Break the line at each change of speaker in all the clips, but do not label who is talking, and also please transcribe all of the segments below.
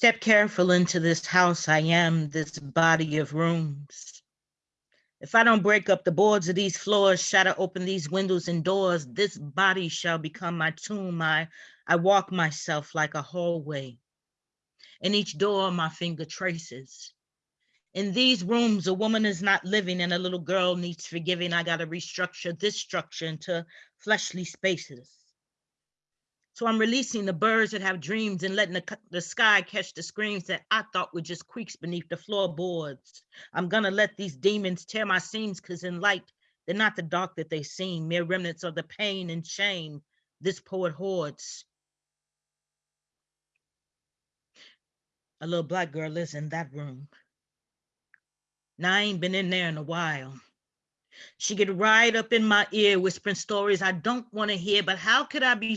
Step careful into this house. I am this body of rooms. If I don't break up the boards of these floors, shatter open these windows and doors, this body shall become my tomb. I, I walk myself like a hallway. In each door, my finger traces. In these rooms, a woman is not living and a little girl needs forgiving. I got to restructure this structure into fleshly spaces. So I'm releasing the birds that have dreams and letting the, the sky catch the screams that I thought were just creaks beneath the floorboards. I'm gonna let these demons tear my seams because in light, they're not the dark that they seem, mere remnants of the pain and shame this poet hoards. A little black girl lives in that room. Now I ain't been in there in a while. She get right up in my ear whispering stories I don't want to hear, but how could I be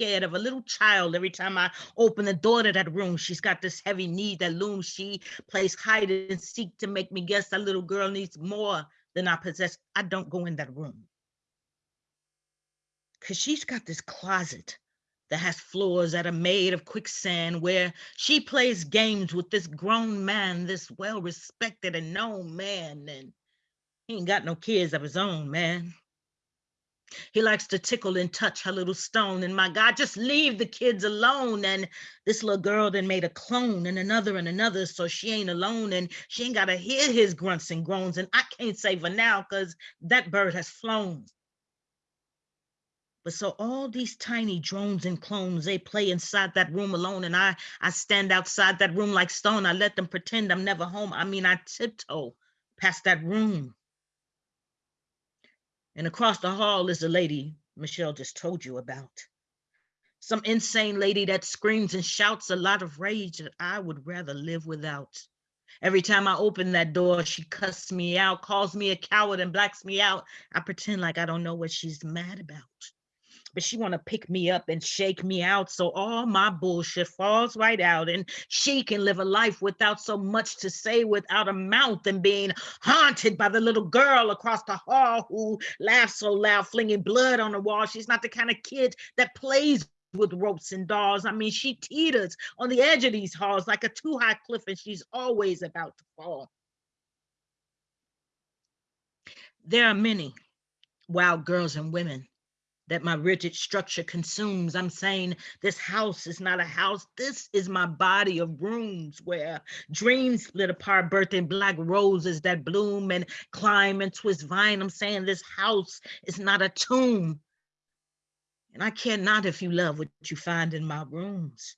scared of a little child every time I open the door to that room. She's got this heavy need that looms. She plays hide and seek to make me guess that little girl needs more than I possess. I don't go in that room. Cause she's got this closet that has floors that are made of quicksand where she plays games with this grown man, this well-respected and known man. And he ain't got no kids of his own, man. He likes to tickle and touch her little stone. And my God, just leave the kids alone. And this little girl then made a clone and another and another. So she ain't alone and she ain't got to hear his grunts and groans. And I can't save her now because that bird has flown. But so all these tiny drones and clones, they play inside that room alone. And I, I stand outside that room like stone. I let them pretend I'm never home. I mean, I tiptoe past that room and across the hall is the lady Michelle just told you about. Some insane lady that screams and shouts a lot of rage that I would rather live without. Every time I open that door, she cusses me out, calls me a coward and blacks me out. I pretend like I don't know what she's mad about but she want to pick me up and shake me out so all my bullshit falls right out and she can live a life without so much to say without a mouth and being haunted by the little girl across the hall who laughs so loud flinging blood on the wall she's not the kind of kid that plays with ropes and dolls. I mean, she teeters on the edge of these halls like a too high cliff and she's always about to fall. There are many wild girls and women that my rigid structure consumes. I'm saying this house is not a house. This is my body of rooms where dreams split apart, birthing black roses that bloom and climb and twist vine. I'm saying this house is not a tomb. And I care not if you love what you find in my rooms.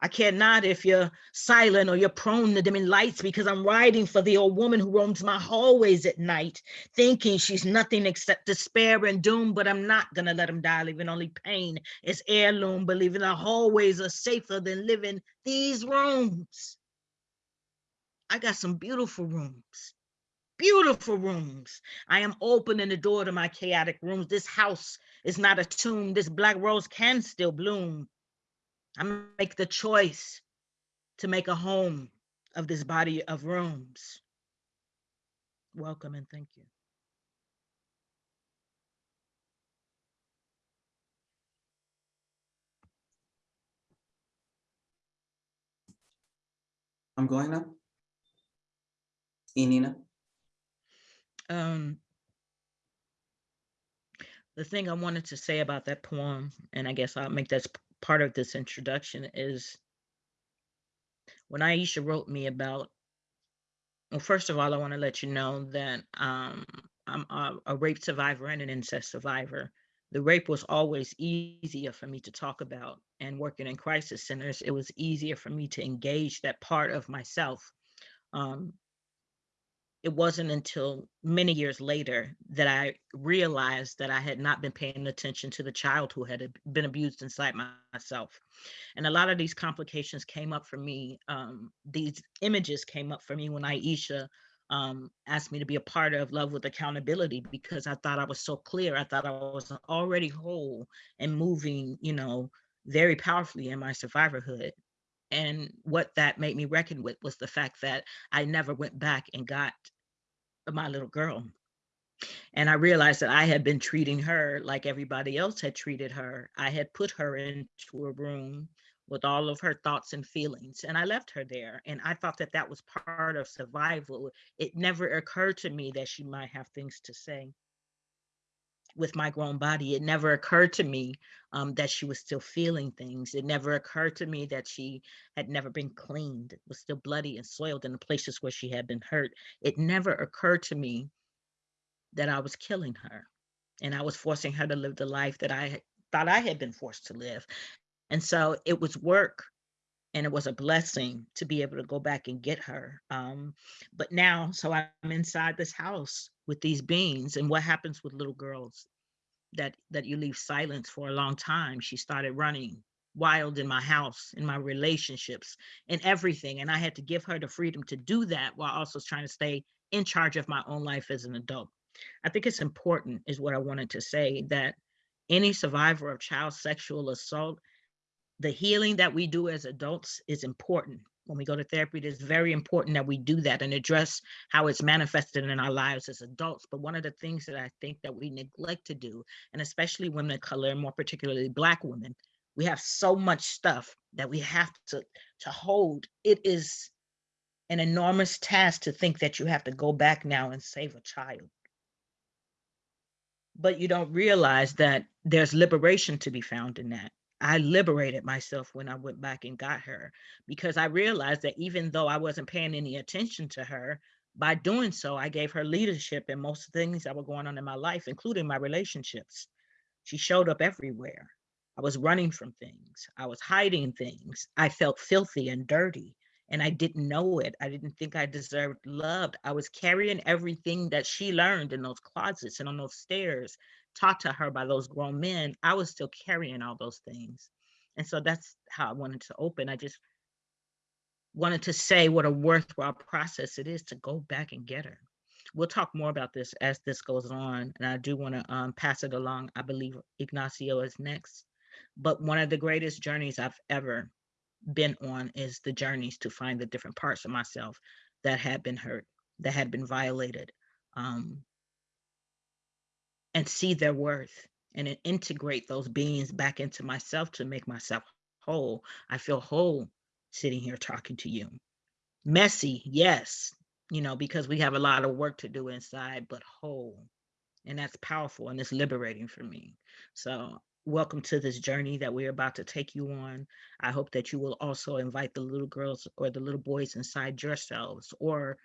I cannot if you're silent or you're prone to dimming lights because I'm riding for the old woman who roams my hallways at night, thinking she's nothing except despair and doom, but I'm not gonna let him die, leaving only pain is heirloom, believing the hallways are safer than living these rooms. I got some beautiful rooms, beautiful rooms. I am opening the door to my chaotic rooms. This house is not a tomb. This black rose can still bloom. I make the choice to make a home of this body of rooms. Welcome and thank you.
I'm going now. Inina.
Um, the thing I wanted to say about that poem, and I guess I'll make that part of this introduction is when Aisha wrote me about, well, first of all, I want to let you know that um, I'm a, a rape survivor and an incest survivor. The rape was always easier for me to talk about and working in crisis centers, it was easier for me to engage that part of myself. Um, it wasn't until many years later that I realized that I had not been paying attention to the child who had been abused inside myself. And a lot of these complications came up for me. Um, these images came up for me when Aisha um, asked me to be a part of Love with Accountability because I thought I was so clear. I thought I was already whole and moving, you know, very powerfully in my survivorhood. And what that made me reckon with was the fact that I never went back and got my little girl. And I realized that I had been treating her like everybody else had treated her. I had put her into a room with all of her thoughts and feelings. And I left her there. And I thought that that was part of survival. It never occurred to me that she might have things to say with my grown body. It never occurred to me um, that she was still feeling things. It never occurred to me that she had never been cleaned, was still bloody and soiled in the places where she had been hurt. It never occurred to me that I was killing her and I was forcing her to live the life that I thought I had been forced to live. And so it was work and it was a blessing to be able to go back and get her. Um, but now, so I'm inside this house with these beings and what happens with little girls that that you leave silence for a long time. She started running wild in my house, in my relationships, in everything. And I had to give her the freedom to do that while also trying to stay in charge of my own life as an adult. I think it's important, is what I wanted to say, that any survivor of child sexual assault, the healing that we do as adults is important. When we go to therapy, it is very important that we do that and address how it's manifested in our lives as adults. But one of the things that I think that we neglect to do, and especially women of color, more particularly Black women, we have so much stuff that we have to, to hold. It is an enormous task to think that you have to go back now and save a child but you don't realize that there's liberation to be found in that. I liberated myself when I went back and got her because I realized that even though I wasn't paying any attention to her, by doing so, I gave her leadership in most things that were going on in my life, including my relationships. She showed up everywhere. I was running from things. I was hiding things. I felt filthy and dirty and I didn't know it. I didn't think I deserved loved. I was carrying everything that she learned in those closets and on those stairs taught to her by those grown men. I was still carrying all those things. And so that's how I wanted to open. I just wanted to say what a worthwhile process it is to go back and get her. We'll talk more about this as this goes on. And I do want to um, pass it along. I believe Ignacio is next. But one of the greatest journeys I've ever been on is the journeys to find the different parts of myself that had been hurt, that had been violated, um, and see their worth and integrate those beings back into myself to make myself whole. I feel whole sitting here talking to you. Messy, yes, you know, because we have a lot of work to do inside, but whole. And that's powerful and it's liberating for me. So welcome to this journey that we're about to take you on. I hope that you will also invite the little girls or the little boys inside yourselves or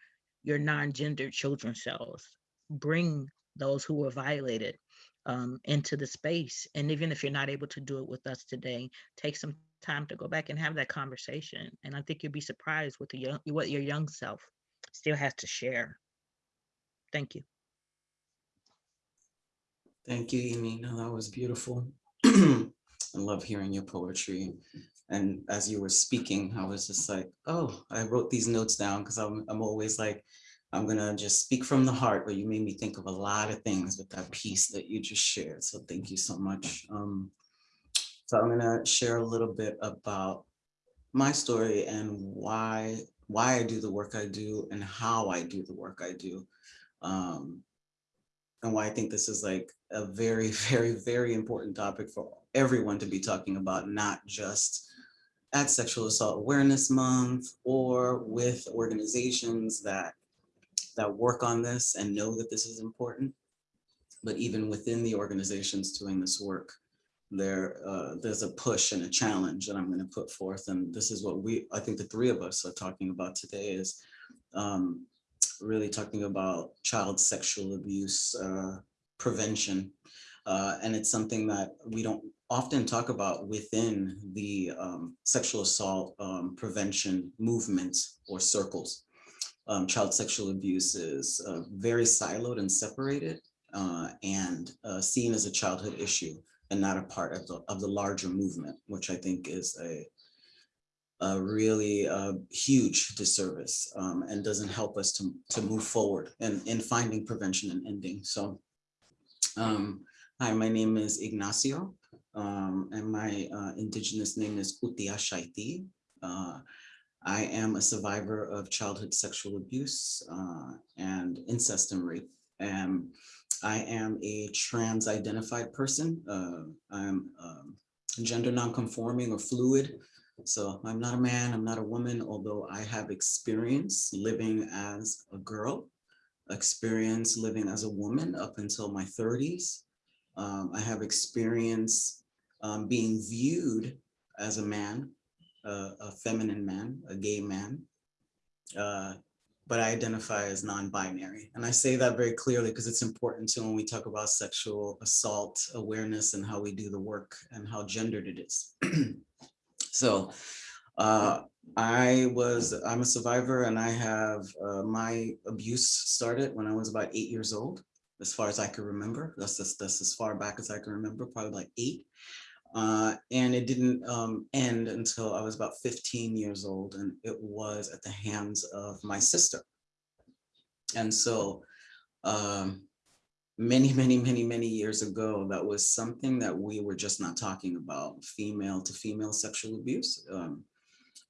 your non-gendered children selves. Bring those who were violated um, into the space. And even if you're not able to do it with us today, take some time to go back and have that conversation. And I think you'll be surprised with the young, what your young self still has to share. Thank you.
Thank you, Emina. That was beautiful. I love hearing your poetry. And as you were speaking, I was just like, oh, I wrote these notes down because I'm, I'm always like, I'm gonna just speak from the heart, but you made me think of a lot of things with that piece that you just shared. So thank you so much. Um, so I'm gonna share a little bit about my story and why why I do the work I do and how I do the work I do. Um, and why I think this is like a very, very, very important topic for everyone to be talking about, not just at Sexual Assault Awareness Month or with organizations that that work on this and know that this is important. But even within the organizations doing this work, there uh, there's a push and a challenge that I'm going to put forth. And this is what we, I think the three of us are talking about today is um, really talking about child sexual abuse uh, prevention. Uh, and it's something that we don't often talk about within the um, sexual assault um, prevention movement or circles. Um, child sexual abuse is uh, very siloed and separated uh, and uh, seen as a childhood issue and not a part of the, of the larger movement, which I think is a, a really uh, huge disservice um, and doesn't help us to, to move forward in, in finding prevention and ending. So, um, hi, my name is Ignacio um, and my uh, indigenous name is Utia Shaiti. I am a survivor of childhood sexual abuse uh, and incest and rape. And I am a trans identified person. Uh, I'm um, gender nonconforming or fluid So I'm not a man, I'm not a woman, although I have experience living as a girl, experience living as a woman up until my 30s. Um, I have experience um, being viewed as a man, uh, a feminine man, a gay man. Uh, but I identify as non-binary. And I say that very clearly because it's important to when we talk about sexual assault awareness and how we do the work and how gendered it is. so uh, I was, I'm a survivor and I have, uh, my abuse started when I was about eight years old, as far as I can remember. That's, just, that's as far back as I can remember, probably like eight. Uh, and it didn't um, end until I was about 15 years old and it was at the hands of my sister. And so um, many, many, many, many years ago, that was something that we were just not talking about, female to female sexual abuse. Um,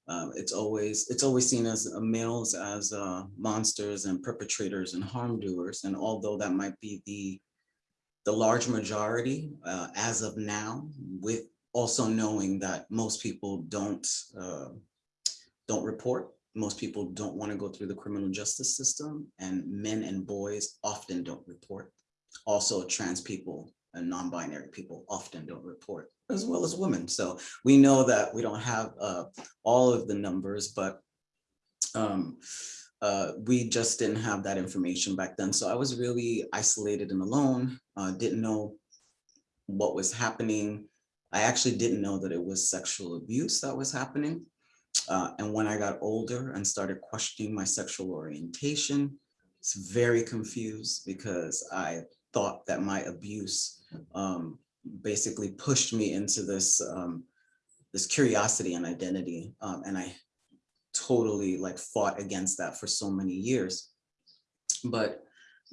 uh, it's always it's always seen as uh, males as uh, monsters and perpetrators and harm doers. And although that might be the the large majority uh, as of now, with also knowing that most people don't uh, don't report. Most people don't want to go through the criminal justice system and men and boys often don't report. Also trans people and non-binary people often don't report as well as women. So we know that we don't have uh, all of the numbers, but um, uh, we just didn't have that information back then. So I was really isolated and alone, uh, didn't know what was happening. I actually didn't know that it was sexual abuse that was happening. Uh, and when I got older and started questioning my sexual orientation, it's very confused because I thought that my abuse um, basically pushed me into this um, this curiosity and identity. Um, and I totally like fought against that for so many years. But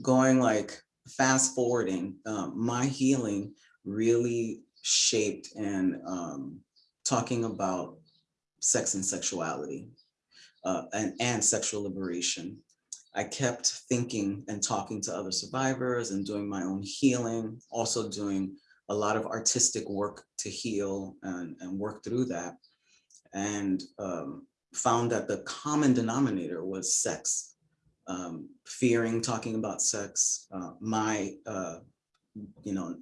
going like fast forwarding, um, my healing really shaped and um, talking about sex and sexuality uh, and, and sexual liberation. I kept thinking and talking to other survivors and doing my own healing, also doing a lot of artistic work to heal and, and work through that. And um, found that the common denominator was sex. Um, fearing talking about sex, uh, my, uh, you know,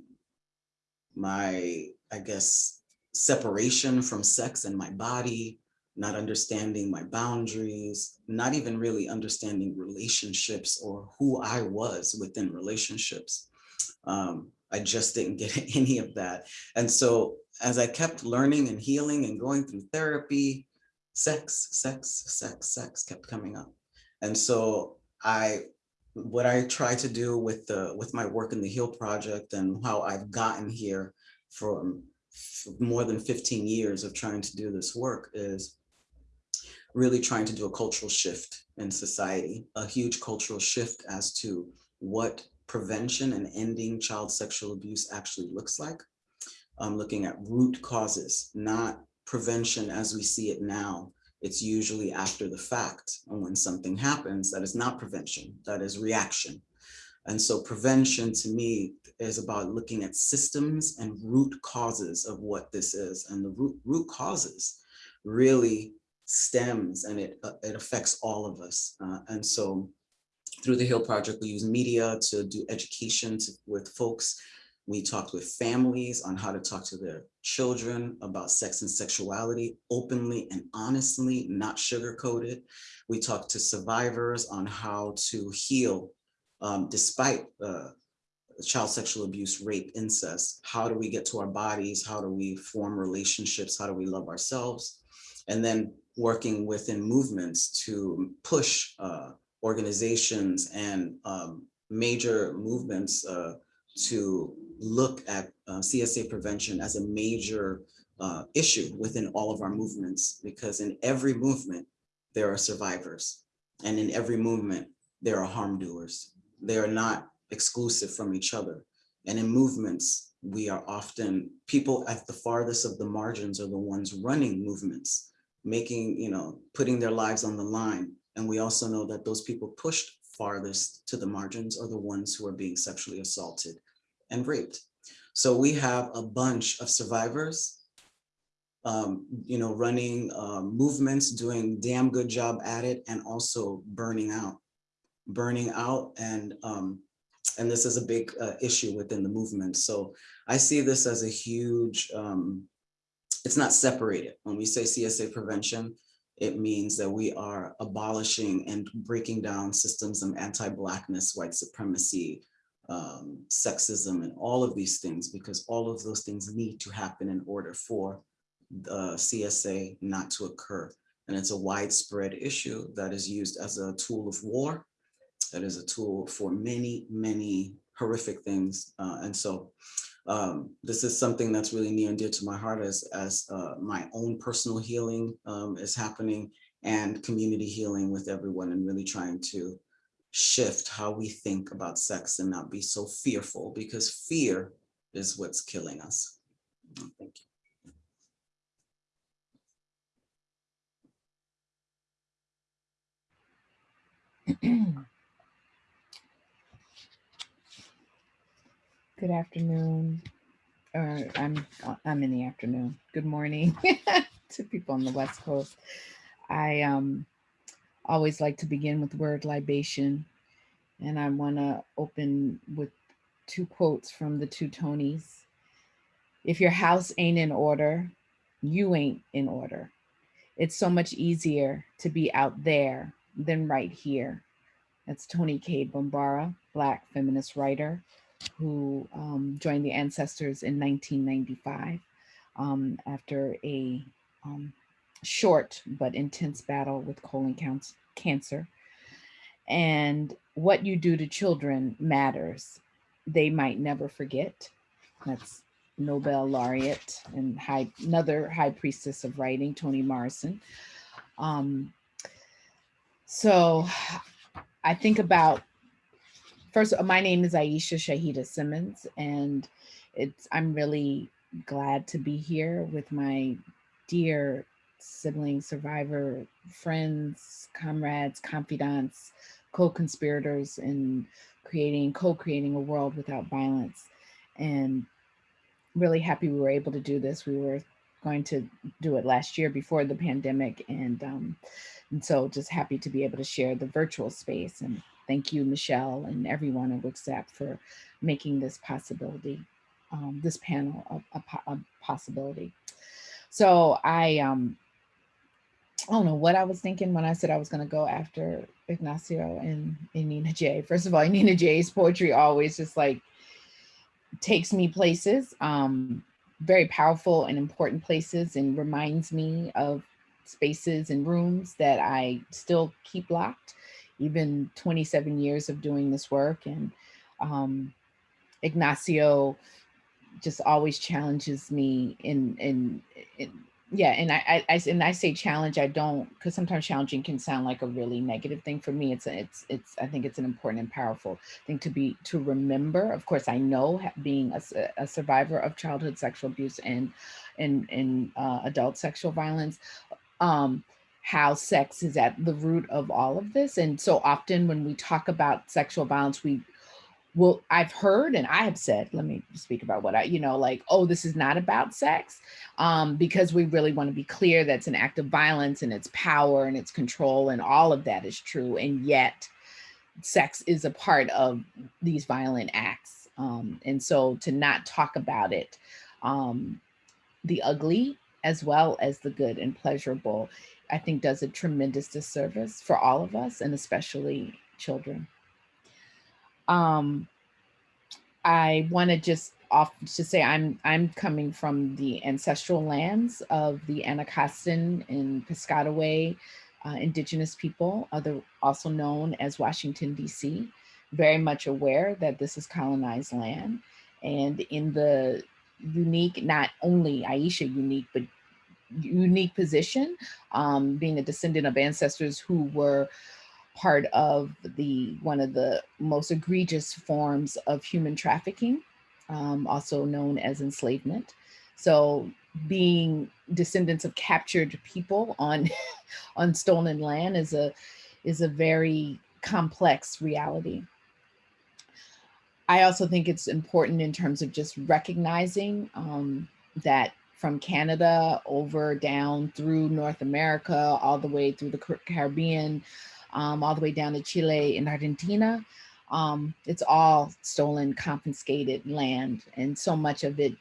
my, I guess, separation from sex and my body, not understanding my boundaries, not even really understanding relationships or who I was within relationships. Um, I just didn't get any of that. And so as I kept learning and healing and going through therapy, sex, sex, sex, sex kept coming up. And so I, what I try to do with the with my work in the Heal Project and how I've gotten here from more than 15 years of trying to do this work is really trying to do a cultural shift in society, a huge cultural shift as to what prevention and ending child sexual abuse actually looks like. I'm looking at root causes, not prevention as we see it now, it's usually after the fact. And when something happens, that is not prevention, that is reaction. And so prevention to me is about looking at systems and root causes of what this is. And the root, root causes really stems and it, uh, it affects all of us. Uh, and so through the Heal Project, we use media to do education to, with folks we talked with families on how to talk to their children about sex and sexuality openly and honestly, not sugar-coated. We talk to survivors on how to heal um, despite uh, child sexual abuse, rape, incest. How do we get to our bodies? How do we form relationships? How do we love ourselves? And then working within movements to push uh, organizations and um, major movements uh, to look at uh, CSA prevention as a major uh, issue within all of our movements, because in every movement, there are survivors. And in every movement, there are harm doers. They are not exclusive from each other. And in movements, we are often, people at the farthest of the margins are the ones running movements, making, you know, putting their lives on the line. And we also know that those people pushed farthest to the margins are the ones who are being sexually assaulted and raped. So we have a bunch of survivors um, you know, running um, movements, doing damn good job at it, and also burning out, burning out, and um, and this is a big uh, issue within the movement. So I see this as a huge. Um, it's not separated. When we say CSA prevention, it means that we are abolishing and breaking down systems of anti-blackness, white supremacy, um, sexism, and all of these things, because all of those things need to happen in order for the CSA not to occur. And it's a widespread issue that is used as a tool of war, that is a tool for many, many horrific things. Uh, and so um, this is something that's really near and dear to my heart as, as uh, my own personal healing um, is happening and community healing with everyone and really trying to shift how we think about sex and not be so fearful because fear is what's killing us. Thank you.
Good afternoon. Or I'm I'm in the afternoon. Good morning to people on the West Coast. I um always like to begin with the word libation. And I want to open with two quotes from the two Tonys. If your house ain't in order, you ain't in order. It's so much easier to be out there than right here. That's Toni Cade Bambara, Black feminist writer who um, joined the Ancestors in 1995 um, after a um, short but intense battle with colon cancer. And what you do to children matters. They might never forget. That's Nobel laureate and high, another high priestess of writing, Toni Morrison. Um, so I think about, first, my name is Aisha Shahida Simmons, and it's I'm really glad to be here with my dear sibling, survivor, friends, comrades, confidants, co-conspirators in creating, co-creating a world without violence. And really happy we were able to do this. We were going to do it last year before the pandemic. And, um, and so just happy to be able to share the virtual space. And thank you, Michelle, and everyone at WICSAP for making this possibility, um, this panel a, a, a possibility. So I, um, I don't know what I was thinking when I said I was going to go after Ignacio and, and Nina J. First of all, Nina J's poetry always just like takes me places, um, very powerful and important places and reminds me of spaces and rooms that I still keep locked, even 27 years of doing this work. And um, Ignacio just always challenges me in, in, in yeah and I, I and i say challenge i don't because sometimes challenging can sound like a really negative thing for me it's it's it's i think it's an important and powerful thing to be to remember. Of course i know being a, a survivor of childhood sexual abuse and and and uh, adult sexual violence um how sex is at the root of all of this and so often when we talk about sexual violence we well, I've heard and I have said, let me speak about what I, you know, like, oh, this is not about sex um, because we really want to be clear that's an act of violence and its power and its control and all of that is true. And yet sex is a part of these violent acts. Um, and so to not talk about it, um, the ugly as well as the good and pleasurable, I think does a tremendous disservice for all of us and especially children. Um, I want to just off to say I'm I'm coming from the ancestral lands of the Anacostan and Piscataway uh, indigenous people, other also known as Washington, DC, very much aware that this is colonized land. And in the unique, not only Aisha unique, but unique position, um, being a descendant of ancestors who were part of the one of the most egregious forms of human trafficking, um, also known as enslavement. So being descendants of captured people on, on stolen land is a, is a very complex reality. I also think it's important in terms of just recognizing um, that from Canada over down through North America, all the way through the Caribbean, um, all the way down to Chile and Argentina. Um, it's all stolen, confiscated land, and so much of it,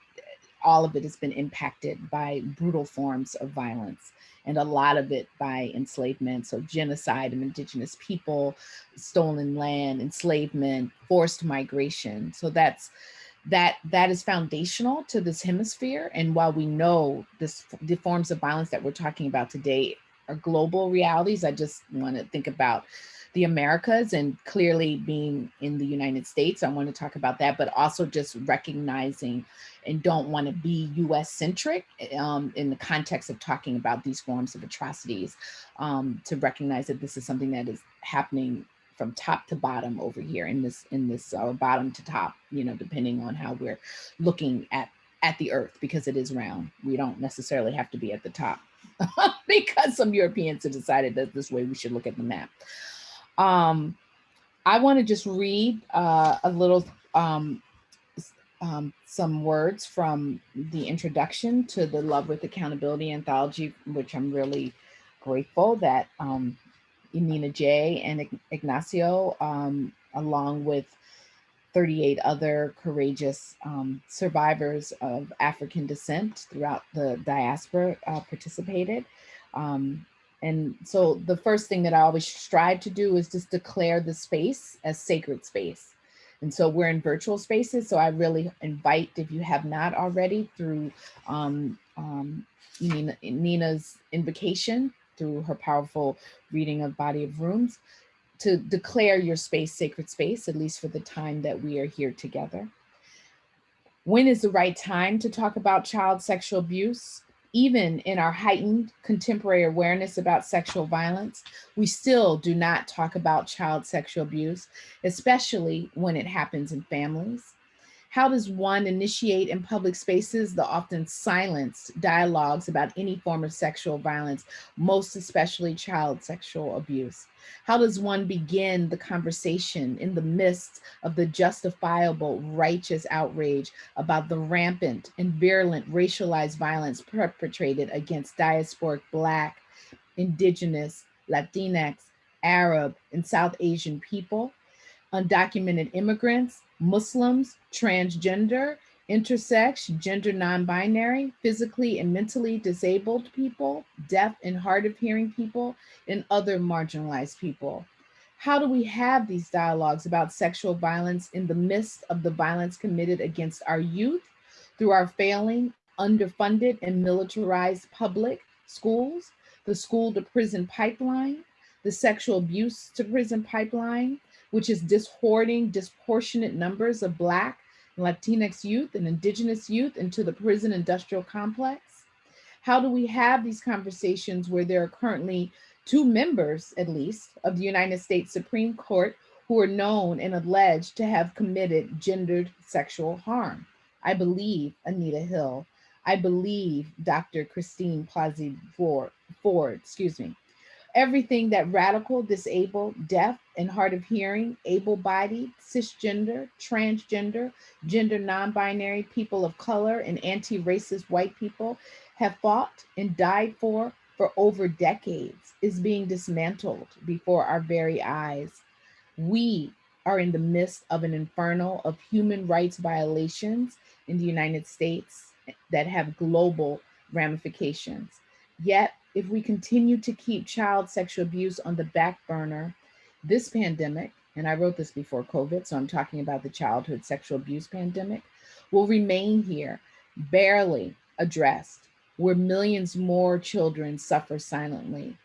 all of it has been impacted by brutal forms of violence, and a lot of it by enslavement. So, genocide of indigenous people, stolen land, enslavement, forced migration. So that's that that is foundational to this hemisphere. And while we know this the forms of violence that we're talking about today are global realities, I just want to think about the Americas and clearly being in the United States. I want to talk about that, but also just recognizing and don't want to be US centric um, in the context of talking about these forms of atrocities um, to recognize that this is something that is happening from top to bottom over here in this in this uh, bottom to top, you know, depending on how we're looking at at the earth because it is round. We don't necessarily have to be at the top because some Europeans have decided that this way we should look at the map. Um, I want to just read uh, a little, um, um, some words from the introduction to the Love with Accountability anthology, which I'm really grateful that um, Nina J and Ignacio, um, along with 38 other courageous um, survivors of African descent throughout the diaspora uh, participated. Um, and so the first thing that I always strive to do is just declare the space as sacred space. And so we're in virtual spaces. So I really invite, if you have not already, through um, um, Nina, Nina's invocation, through her powerful reading of Body of Rooms, to declare your space sacred space, at least for the time that we are here together. When is the right time to talk about child sexual abuse? even in our heightened contemporary awareness about sexual violence, we still do not talk about child sexual abuse, especially when it happens in families. How does one initiate in public spaces the often silenced dialogues about any form of sexual violence, most especially child sexual abuse? How does one begin the conversation in the midst of the justifiable, righteous outrage about the rampant and virulent racialized violence perpetrated against diasporic Black, Indigenous, Latinx, Arab, and South Asian people, undocumented immigrants, Muslims, transgender, intersex, gender non-binary, physically and mentally disabled people, deaf and hard of hearing people, and other marginalized people. How do we have these dialogues about sexual violence in the midst of the violence committed against our youth through our failing, underfunded, and militarized public schools, the school to prison pipeline, the sexual abuse to prison pipeline, which is dishoarding disproportionate numbers of Black, Latinx youth and Indigenous youth into the prison industrial complex? How do we have these conversations where there are currently two members, at least, of the United States Supreme Court who are known and alleged to have committed gendered sexual harm? I believe Anita Hill. I believe Dr. Christine Blasey Ford, Ford, excuse me everything that radical, disabled, deaf, and hard of hearing, able-bodied, cisgender, transgender, gender non-binary, people of color, and anti-racist white people have fought and died for for over decades is being dismantled before our very eyes. We are in the midst of an inferno of human rights violations in the United States that have global ramifications. Yet if we continue to keep child sexual abuse on the back burner, this pandemic, and I wrote this before COVID, so I'm talking about the childhood sexual abuse pandemic, will remain here, barely addressed, where millions more children suffer silently.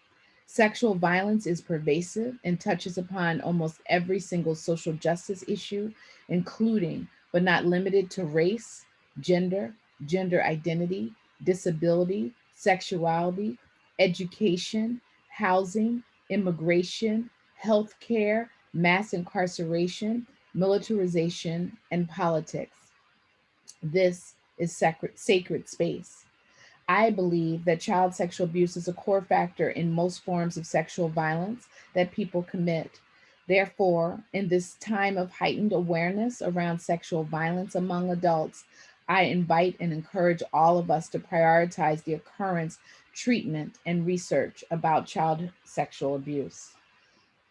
Sexual violence is pervasive and touches upon almost every single social justice issue, including, but not limited to race, gender, gender identity, disability, sexuality, education, housing, immigration, healthcare, mass incarceration, militarization, and politics. This is sacred, sacred space. I believe that child sexual abuse is a core factor in most forms of sexual violence that people commit. Therefore, in this time of heightened awareness around sexual violence among adults, I invite and encourage all of us to prioritize the occurrence, treatment, and research about child sexual abuse.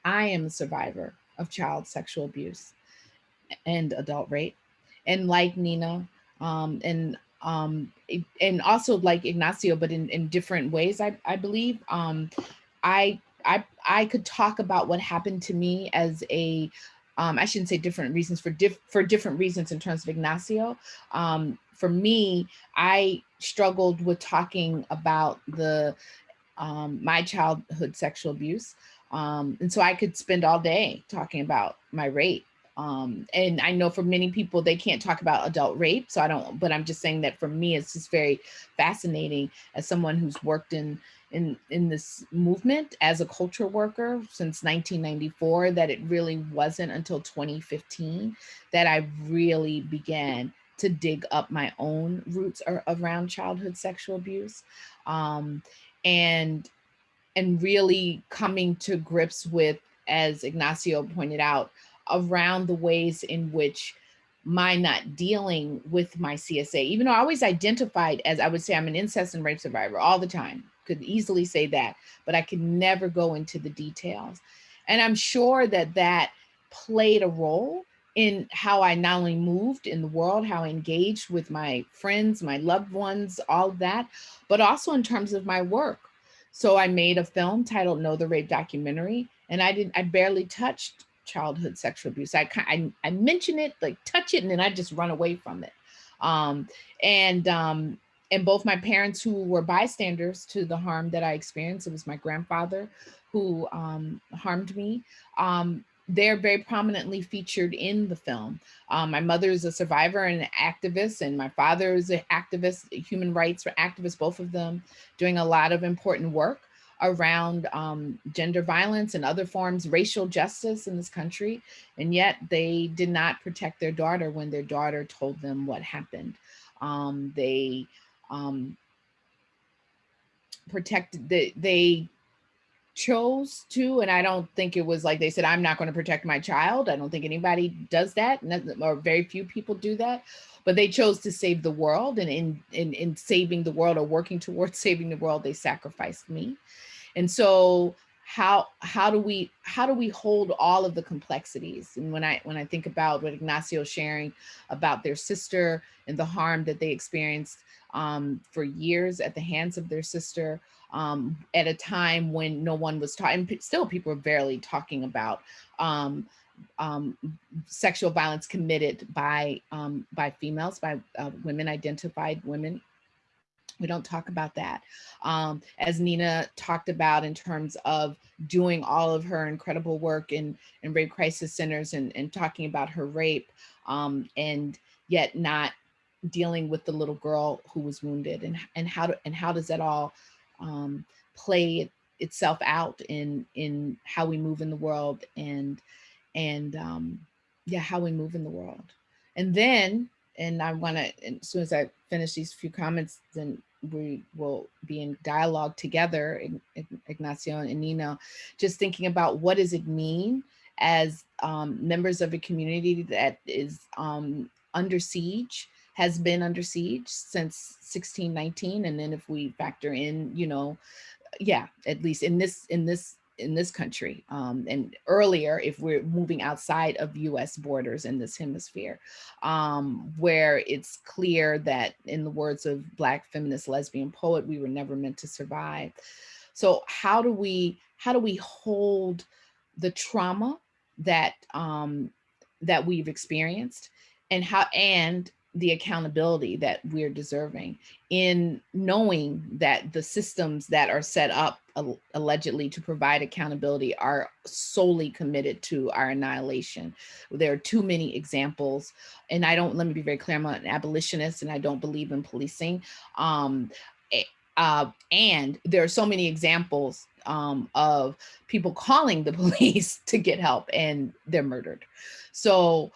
I am a survivor of child sexual abuse and adult rape. And like Nina, um, and um, and also like Ignacio, but in, in different ways, I, I believe. Um, I, I, I could talk about what happened to me as a, um, I shouldn't say different reasons for diff for different reasons in terms of Ignacio. Um, for me, I struggled with talking about the um, my childhood sexual abuse. Um, and so I could spend all day talking about my rape. Um, and I know for many people, they can't talk about adult rape. So I don't, but I'm just saying that for me, it's just very fascinating as someone who's worked in, in, in this movement as a culture worker since 1994, that it really wasn't until 2015 that I really began to dig up my own roots around childhood sexual abuse. Um, and and really coming to grips with, as Ignacio pointed out, around the ways in which my not dealing with my CSA, even though I always identified as I would say I'm an incest and rape survivor all the time, could easily say that, but I could never go into the details. And I'm sure that that played a role in how I not only moved in the world, how I engaged with my friends, my loved ones, all of that, but also in terms of my work. So I made a film titled No the Rape documentary, and I didn't, I barely touched childhood sexual abuse. I, I, I mention it, like touch it, and then I just run away from it. Um, and, um, and both my parents who were bystanders to the harm that I experienced, it was my grandfather who um, harmed me, um, they're very prominently featured in the film. Um, my mother is a survivor and an activist, and my father is an activist, human rights activist, both of them doing a lot of important work around um, gender violence and other forms, racial justice in this country. And yet they did not protect their daughter when their daughter told them what happened. Um, they um, protected, they, they chose to, and I don't think it was like they said, I'm not going to protect my child. I don't think anybody does that, or very few people do that. But they chose to save the world, and in, in, in saving the world or working towards saving the world, they sacrificed me. And so how how do we how do we hold all of the complexities and when i when i think about what ignacio sharing about their sister and the harm that they experienced um, for years at the hands of their sister um, at a time when no one was talking, still people are barely talking about um, um, sexual violence committed by um, by females, by uh, women identified women. We don't talk about that. Um, as Nina talked about in terms of doing all of her incredible work in, in rape crisis centers and, and talking about her rape um, and yet not dealing with the little girl who was wounded and, and how to, and how does that all um, play itself out in in how we move in the world and and um, yeah, how we move in the world. And then, and I want to, as soon as I finish these few comments, then we will be in dialogue together, Ignacio and Nina, just thinking about what does it mean as um, members of a community that is um, under siege has been under siege since 1619. And then if we factor in, you know, yeah, at least in this, in this, in this country um, and earlier if we're moving outside of US borders in this hemisphere um, where it's clear that in the words of black feminist lesbian poet we were never meant to survive. So how do we how do we hold the trauma that um, that we've experienced and how and the accountability that we're deserving in knowing that the systems that are set up allegedly to provide accountability are solely committed to our annihilation. There are too many examples, and I don't, let me be very clear, I'm an abolitionist and I don't believe in policing. Um, eh, uh, and there are so many examples um, of people calling the police to get help and they're murdered. So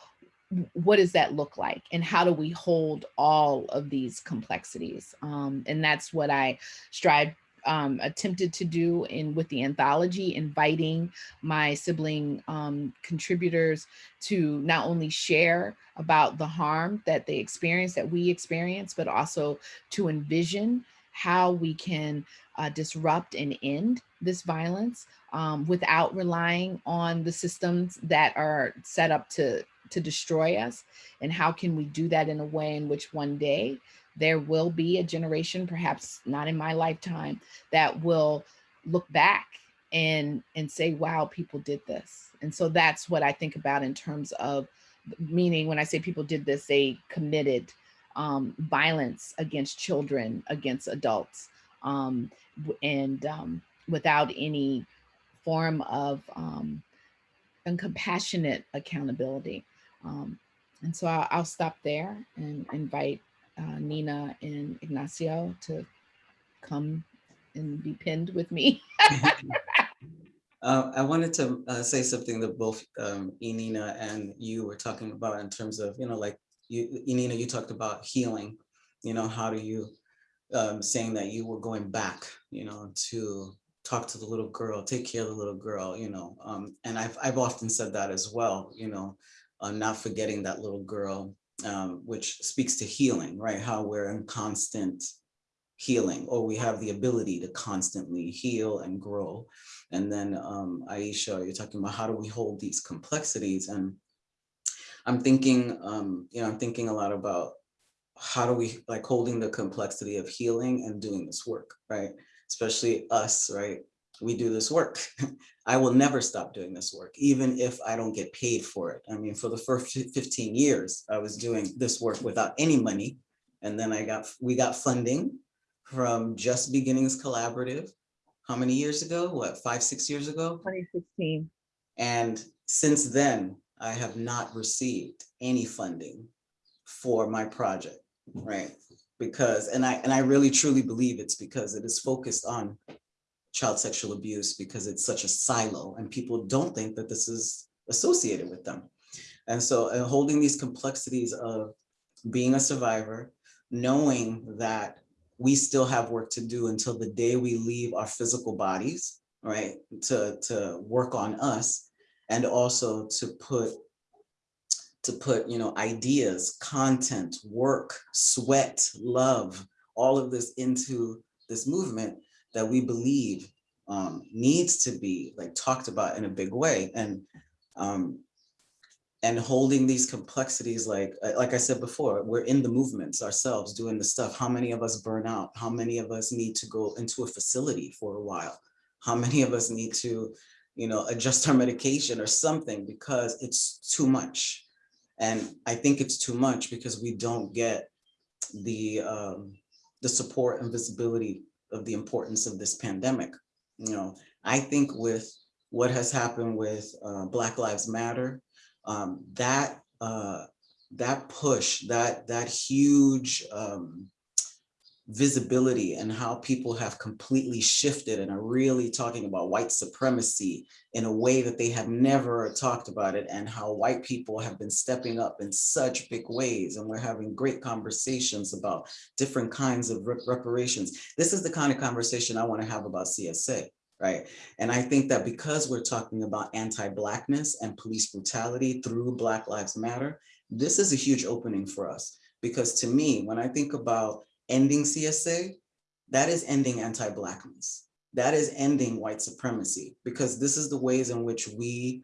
what does that look like? And how do we hold all of these complexities? Um, and that's what i strive um, attempted to do in with the anthology, inviting my sibling um, contributors to not only share about the harm that they experience, that we experience, but also to envision how we can uh, disrupt and end this violence um, without relying on the systems that are set up to, to destroy us. And how can we do that in a way in which one day there will be a generation, perhaps not in my lifetime, that will look back and, and say, wow, people did this. And so that's what I think about in terms of meaning when I say people did this, they committed um, violence against children, against adults, um, and um, without any form of um, and compassionate accountability. Um, and so I'll, I'll, stop there and invite uh, Nina and Ignacio to come and be pinned with me.
uh, I wanted to uh, say something that both um, and you were talking about in terms of, you know, like you, Inina, you talked about healing, you know, how do you, um, saying that you were going back, you know, to talk to the little girl, take care of the little girl, you know, um, and I've, I've often said that as well, you know, not forgetting that little girl, um, which speaks to healing, right? How we're in constant healing, or we have the ability to constantly heal and grow. And then um, Aishah, you're talking about how do we hold these complexities? And I'm thinking, um, you know, I'm thinking a lot about how do we like holding the complexity of healing and doing this work, right? Especially us, right? We do this work. I will never stop doing this work, even if I don't get paid for it. I mean, for the first 15 years, I was doing this work without any money. And then I got, we got funding from Just Beginnings Collaborative. How many years ago? What, five, six years ago?
2016.
And since then, I have not received any funding for my project, right? Because, and I, and I really truly believe it's because it is focused on child sexual abuse because it's such a silo and people don't think that this is associated with them. And so uh, holding these complexities of being a survivor, knowing that we still have work to do until the day we leave our physical bodies, right, to, to work on us, and also to put to put you know ideas content work sweat love all of this into this movement that we believe um, needs to be like talked about in a big way. And um, and holding these complexities like like I said before we're in the movements ourselves doing the stuff. How many of us burn out? How many of us need to go into a facility for a while? How many of us need to you know, adjust our medication or something because it's too much. And I think it's too much because we don't get the um, the support and visibility of the importance of this pandemic. You know, I think with what has happened with uh, Black Lives Matter, um, that uh, that push, that that huge um, visibility and how people have completely shifted and are really talking about white supremacy in a way that they have never talked about it and how white people have been stepping up in such big ways and we're having great conversations about different kinds of reparations. This is the kind of conversation I want to have about CSA right? And I think that because we're talking about anti-blackness and police brutality through Black Lives Matter, this is a huge opening for us. Because to me, when I think about ending CSA, that is ending anti-blackness. That is ending white supremacy because this is the ways in which we,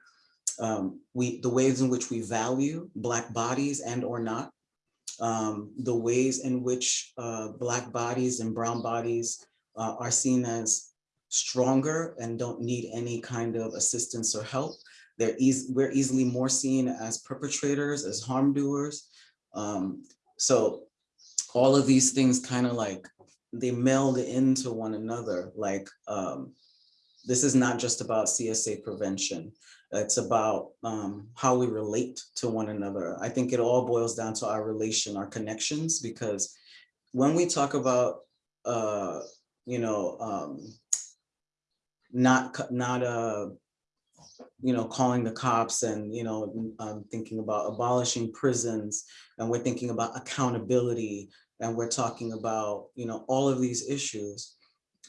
um, we the ways in which we value black bodies and or not, um, the ways in which uh, black bodies and brown bodies uh, are seen as stronger and don't need any kind of assistance or help. They're easy, we're easily more seen as perpetrators, as harm doers. Um, so all of these things kind of like they meld into one another. Like um, this is not just about CSA prevention. It's about um, how we relate to one another. I think it all boils down to our relation, our connections, because when we talk about, uh, you know, um, not not uh, you know, calling the cops and, you know, um, thinking about abolishing prisons and we're thinking about accountability and we're talking about, you know, all of these issues.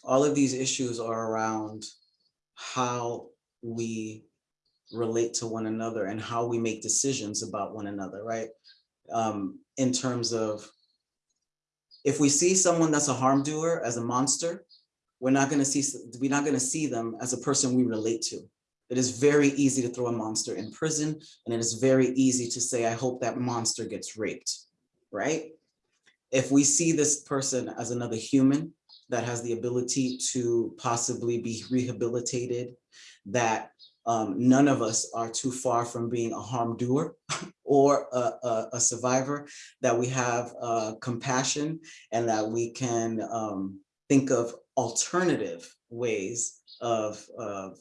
all of these issues are around how we relate to one another and how we make decisions about one another, right? Um, in terms of if we see someone that's a harm doer as a monster, we're not gonna see, we're not gonna see them as a person we relate to. It is very easy to throw a monster in prison, and it is very easy to say, I hope that monster gets raped, right? If we see this person as another human that has the ability to possibly be rehabilitated, that um, none of us are too far from being a harm doer or a, a, a survivor, that we have uh, compassion and that we can um, think of alternative ways of, of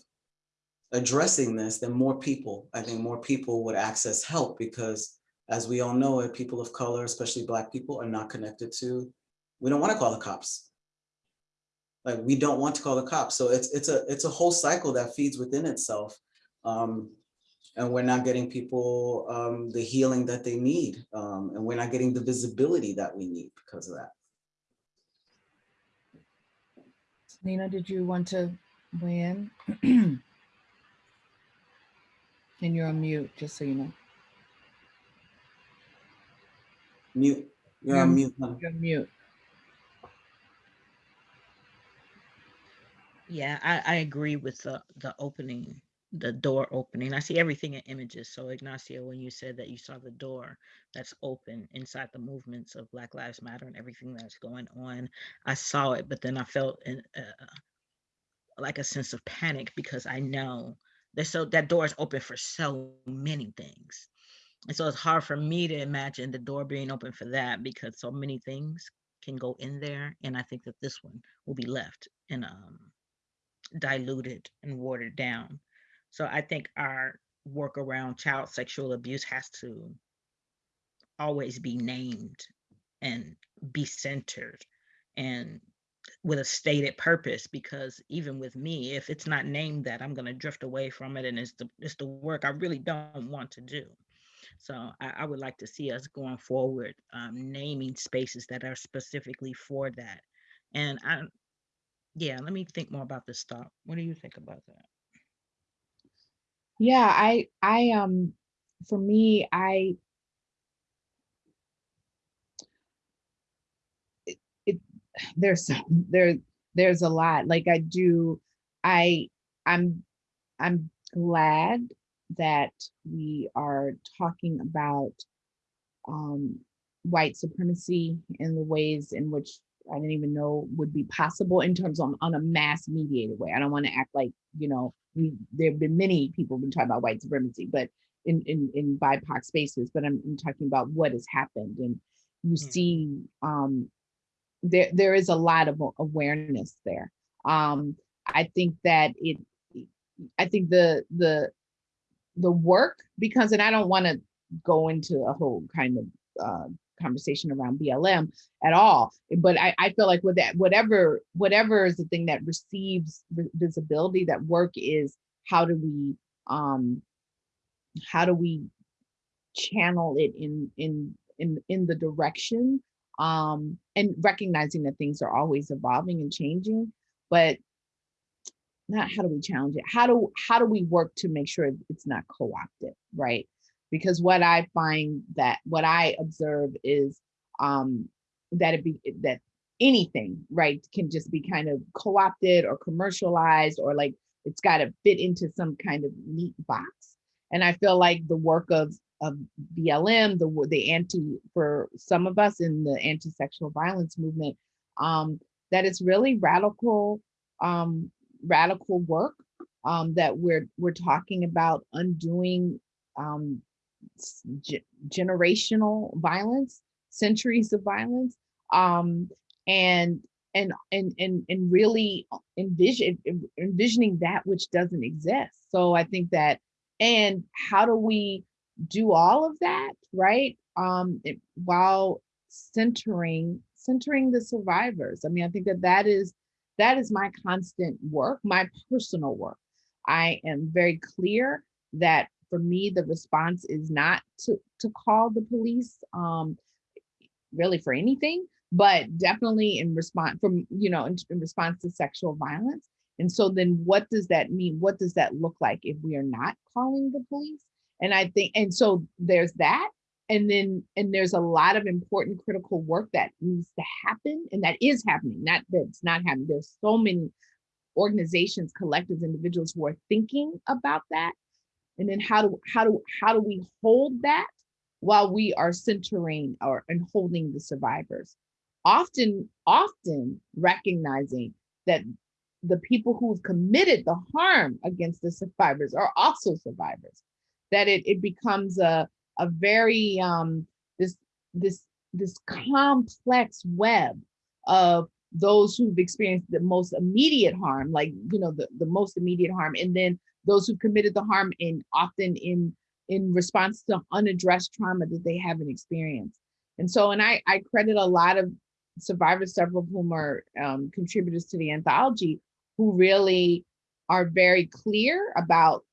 addressing this, then more people, I think more people would access help because as we all know it, people of color, especially Black people are not connected to, we don't want to call the cops. Like we don't want to call the cops. So it's it's a it's a whole cycle that feeds within itself. Um, and we're not getting people um, the healing that they need. Um, and we're not getting the visibility that we need because of that.
Nina, did you want to weigh in? And you're on mute, just so you know.
Mute. You're on
You're-
mute. honey.
You're on mute.
Yeah, I, I agree with the, the opening, the door opening. I see everything in images. So Ignacio, when you said that you saw the door that's open inside the movements of Black Lives Matter and everything that's going on, I saw it, but then I felt in, uh, like a sense of panic because I know so that door is open for so many things. And so it's hard for me to imagine the door being open for that because so many things can go in there. And I think that this one will be left and um, diluted and watered down. So I think our work around child sexual abuse has to always be named and be centered and with a stated purpose because even with me if it's not named that i'm going to drift away from it and it's the it's the work i really don't want to do. So i, I would like to see us going forward um, naming spaces that are specifically for that. And i yeah let me think more about this thought. What do you think about that?
Yeah, I, I, um, for me, I. It, it, there's, there, there's a lot, like I do, I, I'm, I'm glad that we are talking about um, white supremacy in the ways in which I didn't even know would be possible in terms on, on a mass mediated way. I don't want to act like, you know, we, there have been many people been talking about white supremacy, but in, in, in BIPOC spaces, but I'm, I'm talking about what has happened and you
Mm.
see, um, there, there is a lot of awareness there. Um, I think that it, I think the, the, the work, because, and I don't want to go into a whole kind of, uh, conversation around BLM at all. But I, I feel like with that, whatever, whatever is the thing that receives visibility, that work is how do we, um, how do we channel it in, in, in, in the direction, um, and recognizing that things are always evolving and changing, but not how do we challenge it? How do, how do we work to make sure it's not co-opted, right? because what I find that what I observe is um, that it be that anything right can just be kind of co-opted or commercialized or like it's got to fit into some kind of neat box. And I feel like the work of of BLM, the the anti for some of us in the anti-sexual violence movement, um, that it's really radical um, radical work um, that we're we're talking about undoing um, ge- generational violence, centuries of violence, um, and and and and and really envision envisioning that which doesn't exist. So I think that, and how do we do all of that, right? Um, it- while centering centering the survivors. I mean, I think that that is that is my constant work, my personal work. I am very clear that for me, the response is not to, to call the police, um, really for anything, but definitely in response from, you know, in, in response to sexual violence. And so then what does that mean? What does that look like if we are not calling the police? And I think, and so there's that. And then, and there's a lot of important critical work that needs to happen and that is happening, not that it's not happening. There's so many organizations, collectives, individuals who are thinking about that. And then how do, how do, how do we hold that while we are centering or and holding the survivors? Often, often recognizing that the people who've committed the harm against the survivors are also survivors that it, it becomes a, a very um, this this this complex web of those who've experienced the most immediate harm, like you know the, the most immediate harm, and then those who committed the harm in often in in response to unaddressed trauma that they haven't experienced. And so, and I, I credit a lot of survivors, several of whom are um, contributors to the anthology, who really are very clear about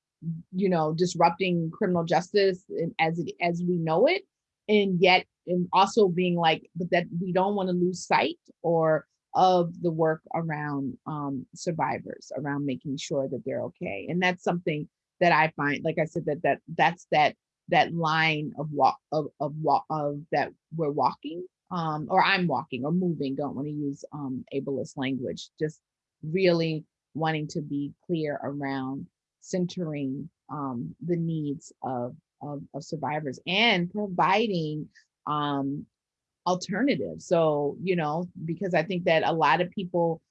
you know, disrupting criminal justice as it as we know it, and yet and also being like, but that we don't want to lose sight or of the work around um, survivors, around making sure that they're okay, and that's something that I find, like I said, that that that's that that line of walk of of walk of that we're walking, um, or I'm walking or moving. Don't want to use um, ableist language. Just really wanting to be clear around centering um, the needs of, of, of, survivors and providing um, alternatives. So, you know, because I think that a lot of people,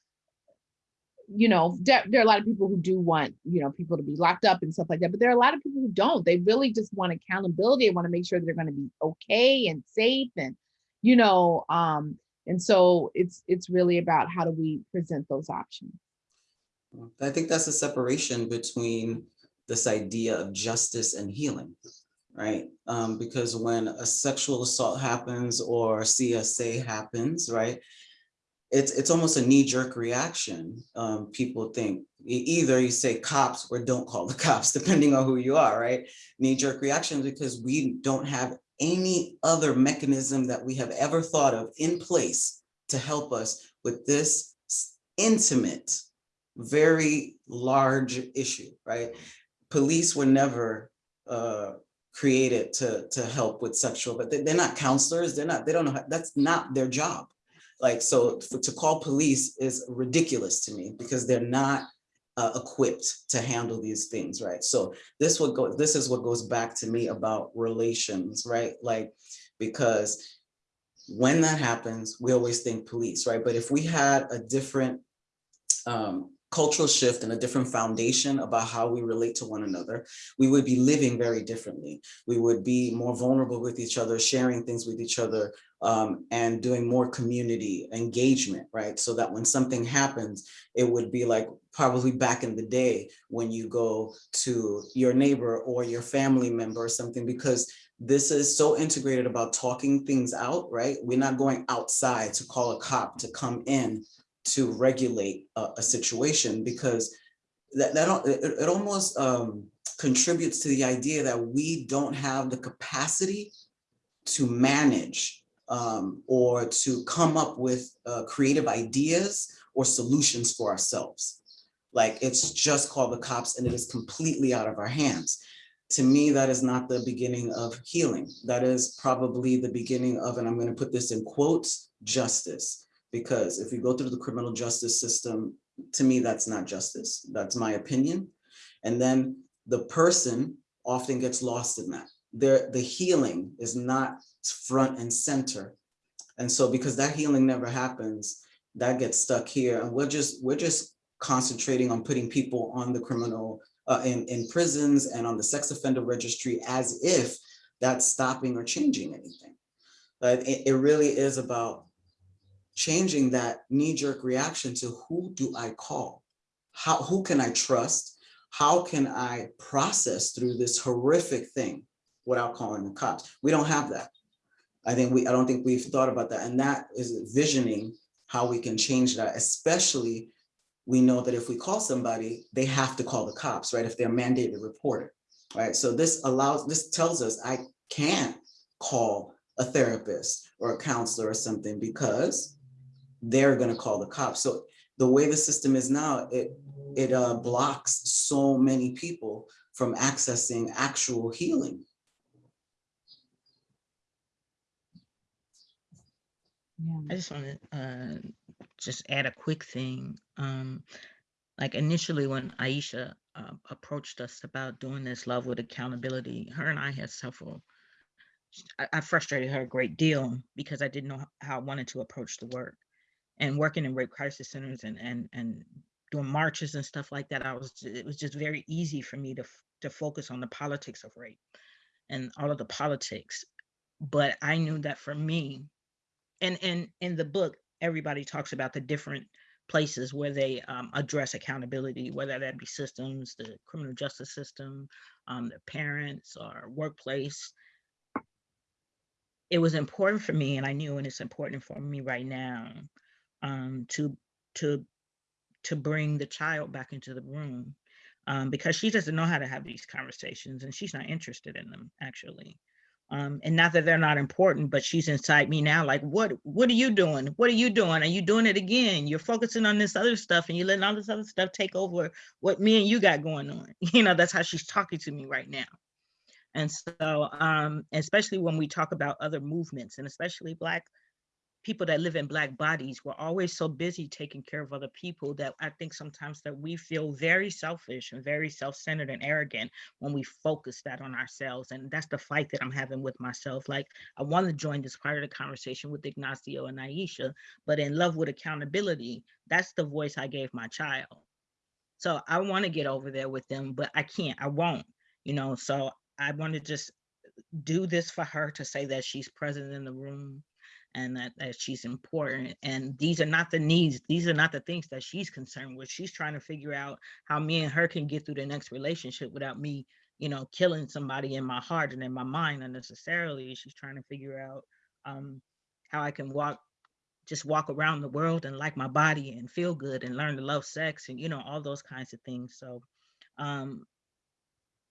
you know, there, are a lot of people who do want, you know, people to be locked up and stuff like that, but there are a lot of people who don't. They really just want accountability. They want to make sure that they're going to be okay and safe and, you know, um, and so it's it's really about how do we present those options.
I think that's a separation between this idea of justice and healing, right? Um, because when a sexual assault happens or CSA happens, right? It's, it's almost a knee-jerk reaction. Um, people think either you say cops or don't call the cops, depending on who you are, right? Knee-jerk reaction because we don't have any other mechanism that we have ever thought of in place to help us with this intimate very large issue, right? Police were never uh, created to, to help with sexual, but they, are not counselors. They're not, they don't know, how, that's not their job. Like, so for, to call police is ridiculous to me because they're not uh, equipped to handle these things, right? So this what go this is what goes back to me about relations, right? Like, because when that happens, we always think police, right? But if we had a different um, cultural shift and a different foundation about how we relate to one another, we would be living very differently. We would be more vulnerable with each other, sharing things with each other, um, and doing more community engagement, right? So that when something happens, it would be like probably back in the day when you go to your neighbor or your family member or something, because this is so integrated about talking things out, right? We're not going outside to call a cop to come in to regulate a, a situation because that, that it, it almost um, contributes to the idea that we don't have the capacity to manage um, or to come up with uh, creative ideas or solutions for ourselves. Like it's just called the cops and it is completely out of our hands. To me, that is not the beginning of healing. That is probably the beginning of, and I'm gonna put this in quotes, justice because if we go through the criminal justice system, to me, that's not justice. That's my opinion. And then the person often gets lost in that. There, the healing is not front and center. And so because that healing never happens, that gets stuck here. And we're just, we're just concentrating on putting people on the criminal, uh, in, in prisons and on the sex offender registry as if that's stopping or changing anything. But it, it really is about changing that knee-jerk reaction to who do I call? How, who can I trust? How can I process through this horrific thing without calling the cops? We don't have that. I think we, I don't think we've thought about that. And that is visioning how we can change that, especially we know that if we call somebody, they have to call the cops, right? If they're mandated reporter, right? So this allows, this tells us I can't call a therapist or a counselor or something because they're gonna call the cops. So the way the system is now, it, it uh, blocks so many people from accessing actual healing.
Yeah.
I just want to uh, just add a quick thing. Um, like initially, when Aishah uh, approached us about doing this love with accountability, her and I had several. I, I frustrated her a great deal because I didn't know how I wanted to approach the work. And working in rape crisis centers and and and doing marches and stuff like that, I was it was just very easy for me to to focus on the politics of rape and all of the politics. But I knew that for me, and and in the book everybody talks about the different places where they um, address accountability whether that be systems the criminal justice system um, the parents or workplace it was important for me and i knew and it's important for me right now um, to to to bring the child back into the room um, because she doesn't know how to have these conversations and she's not interested in them actually um, and not that they're not important, but she's inside me now. Like, what, what are you doing? What are you doing? Are you doing it again? You're focusing on this other stuff, and you're letting all this other stuff take over what me and you got going on. You know, that's how she's talking to me right now. And so, um, especially when we talk about other movements, and especially Black people that live in Black bodies, we're always so busy taking care of other people that I think sometimes that we feel very selfish and very self-centered and arrogant when we focus that on ourselves. And that's the fight that I'm having with myself. Like I want to join this part of the conversation with Ignacio and Aishah, but in love with accountability, that's the voice I gave my child. So I want to get over there with them, but I can't, I won't, you know, so I want to just do this for her to say that she's present in the room and that, that she's important. And these are not the needs, these are not the things that she's concerned with. She's trying to figure out how me and her can get through the next relationship without me, you know, killing somebody in my heart and in my mind unnecessarily. She's trying to figure out um, how I can walk just walk around the world and like my body and feel good and learn to love sex and you know all those kinds of things so um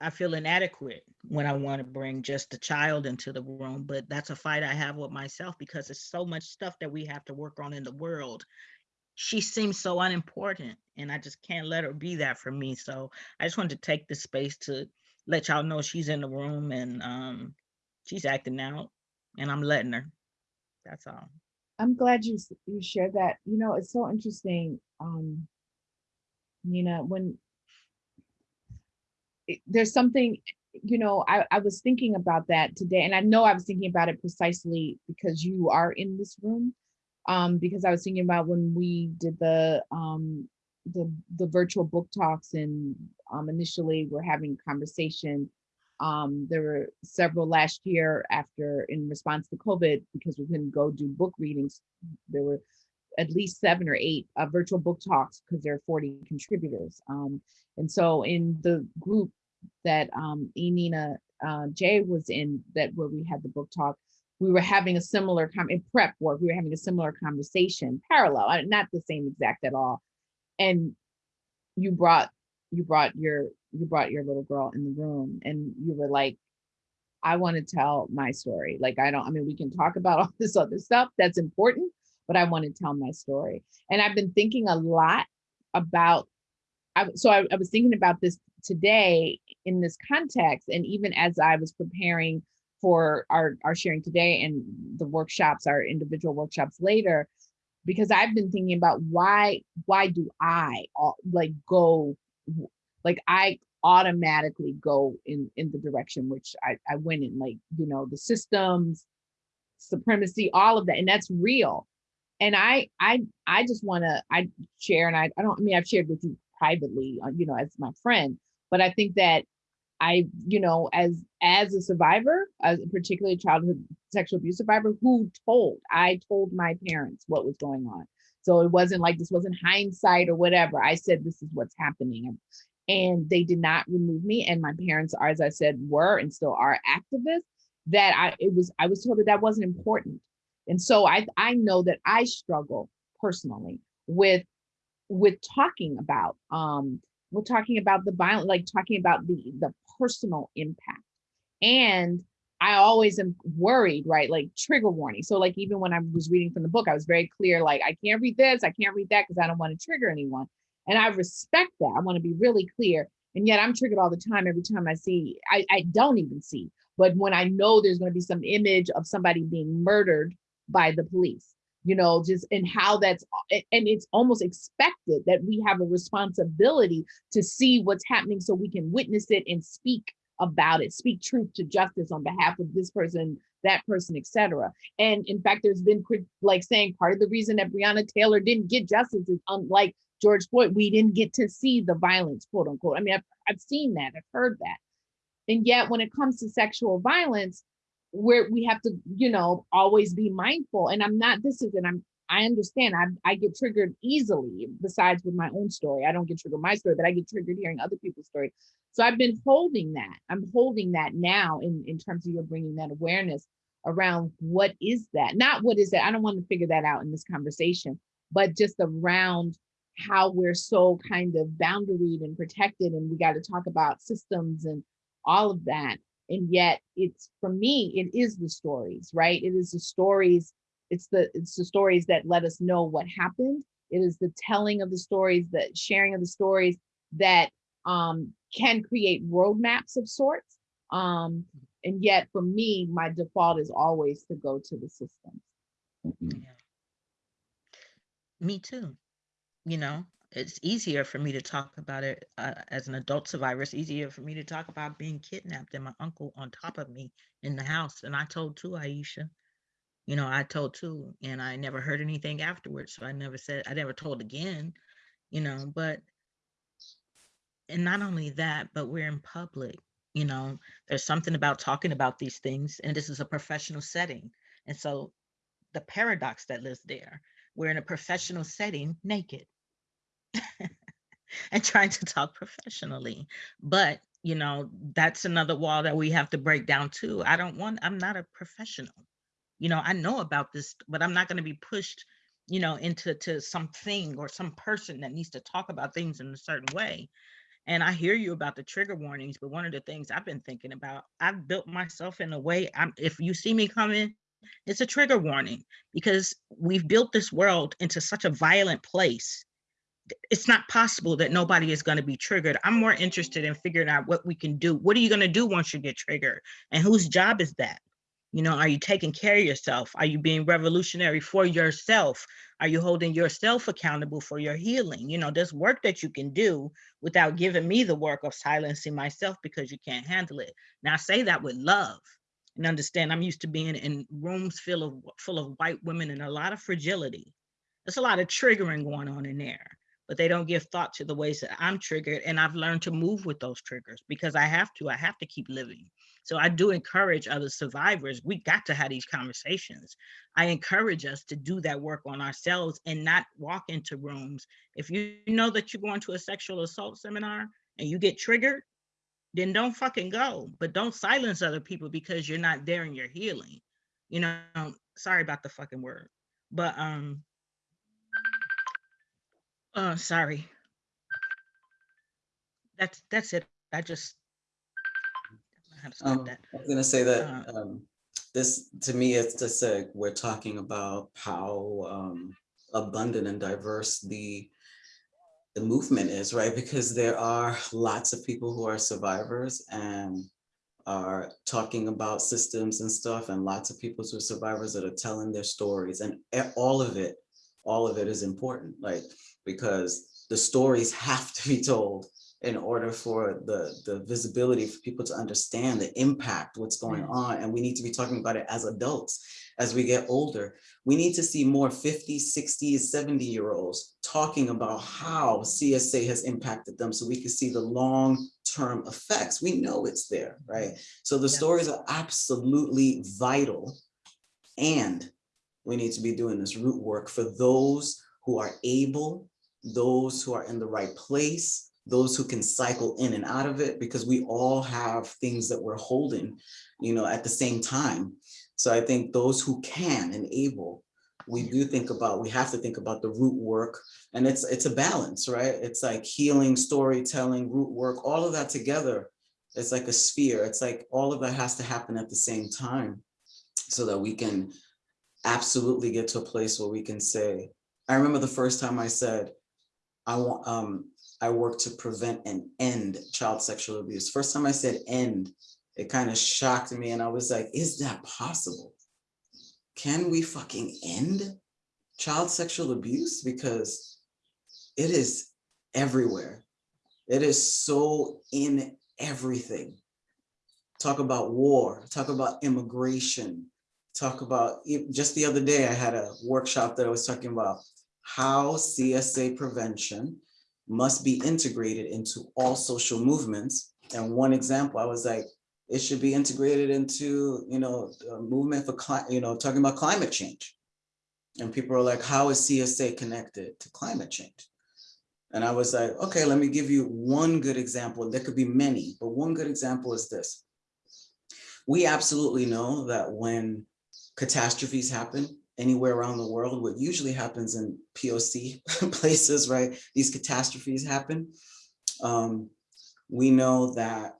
i feel inadequate when i want to bring just the child into the room but that's a fight i have with myself because there's so much stuff that we have to work on in the world. She seems so unimportant and i just can't let her be that for me so i just wanted to take this space to let y'all know she's in the room and um she's acting out and i'm letting her. That's all.
I'm glad you you shared that. You know, it's so interesting, um, Nina, when there's something, you know, I, I was thinking about that today, and I know I was thinking about it precisely because you are in this room. Um, because I was thinking about when we did the um the the virtual book talks and um initially we're having conversation. Um, there were several last year after in response to COVID, because we couldn't go do book readings. There were at least seven or eight uh, virtual book talks because there are 40 contributors. Um, and so in the group that um, Enina uh, Jay was in, that where we had the book talk, we were having a similar com in prep work. We were having a similar conversation, parallel, uh, not the same exact at all. And you brought you brought your you brought your little girl in the room, and you were like, I want to tell my story. Like I don't. I mean, we can talk about all this other stuff that's important, but I want to tell my story. And I've been thinking a lot about I, so I, I was thinking about this today in this context, and even as I was preparing for our, our sharing today and the workshops, our individual workshops later, because I've been thinking about why why do I like go like I automatically go in in the direction which I, I went in, like you know the systems, supremacy, all of that, and that's real. And I I I just want to I share, and I I don't I mean I've shared with you privately, uh, you know, as my friend, but I think that I, you know, as as a survivor, as particularly a childhood sexual abuse survivor, who told? I told my parents what was going on. So it wasn't like this wasn't hindsight or whatever. I said this is what's happening. And they did not remove me. And my parents are, as I said, were and still are activists. That I it was I was told that that wasn't important. And so I I know that I struggle personally with with talking about um we're talking about the violent like talking about the the personal impact and I always am worried, right? Like trigger warning. So like even when I was reading from the book, I was very clear, like I can't read this, I can't read that because I don't want to trigger anyone. And I respect that. I want to be really clear. And yet I'm triggered all the time every time I see, I, I don't even see. But when I know there's going to be some image of somebody being murdered by the police, you know, just and how that's and it's almost expected that we have a responsibility to see what's happening so we can witness it and speak about it, speak truth to justice on behalf of this person, that person, etc. And in fact, there's been like saying part of the reason that Breonna Taylor didn't get justice is unlike George Floyd, we didn't get to see the violence, quote unquote. I mean, I've, I've seen that, I've heard that. And yet when it comes to sexual violence, where we have to, you know, always be mindful. And I'm not, this is, and I'm, I understand I, I get triggered easily besides with my own story. I don't get triggered my story, but I get triggered hearing other people's story. So I've been holding that. I'm holding that now in, in terms of you bringing that awareness around what is that? Not what is that? I don't want to figure that out in this conversation, but just around how we're so kind of boundaried and protected and we got to talk about systems and all of that and yet it's for me it is the stories right? It is the stories it's the it's the stories that let us know what happened. It is the telling of the stories the sharing of the stories that um can create roadmaps of sorts um and yet for me my default is always to go to the systems
Yeah. Me too. You know, it's easier for me to talk about it uh, as an adult survivor. It's easier for me to talk about being kidnapped and my uncle on top of me in the house. And I told too, Aishah. You know, I told too, and I never heard anything afterwards. So I never said, I never told again, you know, but, and not only that, but we're in public, you know, there's something about talking about these things, and this is a professional setting. And so the paradox that lives there, we're in a professional setting naked and trying to talk professionally. But, you know, that's another wall that we have to break down too. I don't want, I'm not a professional. You know, I know about this, but I'm not going to be pushed, you know, into to something or some person that needs to talk about things in a certain way. And I hear you about the trigger warnings, but one of the things I've been thinking about, I've built myself in a way, I'm if you see me coming, it's a trigger warning because we've built this world into such a violent place it's not possible that nobody is going to be triggered. I'm more interested in figuring out what we can do. What are you going to do once you get triggered? And whose job is that? You know, are you taking care of yourself? Are you being revolutionary for yourself? Are you holding yourself accountable for your healing? You know, there's work that you can do without giving me the work of silencing myself because you can't handle it. Now, I say that with love and understand I'm used to being in rooms full of full of white women and a lot of fragility. There's a lot of triggering going on in there but they don't give thought to the ways that I'm triggered. And I've learned to move with those triggers because I have to, I have to keep living. So I do encourage other survivors, we got to have these conversations. I encourage us to do that work on ourselves and not walk into rooms. If you know that you're going to a sexual assault seminar and you get triggered, then don't fucking go, but don't silence other people because you're not there and you're healing. You know, sorry about the fucking word, but um, Oh, sorry. That's, that's it. I just. I don't know how to
Um,
that.
I was gonna say that,
Uh,
um, this, to me, it's just a, we're talking about how, um, abundant and diverse the, the movement is, right? Because there are lots of people who are survivors and are talking about systems and stuff, and lots of people who are survivors that are telling their stories, and all of it, all of it is important, like, because the stories have to be told in order for the, the visibility for people to understand the impact, what's going on. And we need to be talking about it as adults, as we get older. We need to see more 50, 60, 70 year olds talking about how CSA has impacted them so we can see the long-term effects. We know it's there, right? So the
Yeah.
stories are absolutely vital. And we need to be doing this root work for those who are able, those who are in the right place, those who can cycle in and out of it, because we all have things that we're holding, you know, at the same time. So I think those who can and able, we do think about, we have to think about the root work and it's, it's a balance, right? It's like healing, storytelling, root work, all of that together It's like a sphere. It's like all of that has to happen at the same time so that we can absolutely get to a place where we can say, I remember the first time I said, I want, um, I work to prevent and end child sexual abuse. First time I said end, it kind of shocked me and I was like, is that possible? Can we fucking end child sexual abuse? Because it is everywhere. It is so in everything. Talk about war, talk about immigration, talk about, just the other day, I had a workshop that I was talking about how CSA prevention must be integrated into all social movements. And one example, I was like, it should be integrated into, you know, movement for, you know, talking about climate change. And people are like, how is CSA connected to climate change? And I was like, okay, let me give you one good example. There could be many, but one good example is this. We absolutely know that when catastrophes happen anywhere around the world, what usually happens in POC places, right? These catastrophes happen. Um, we know that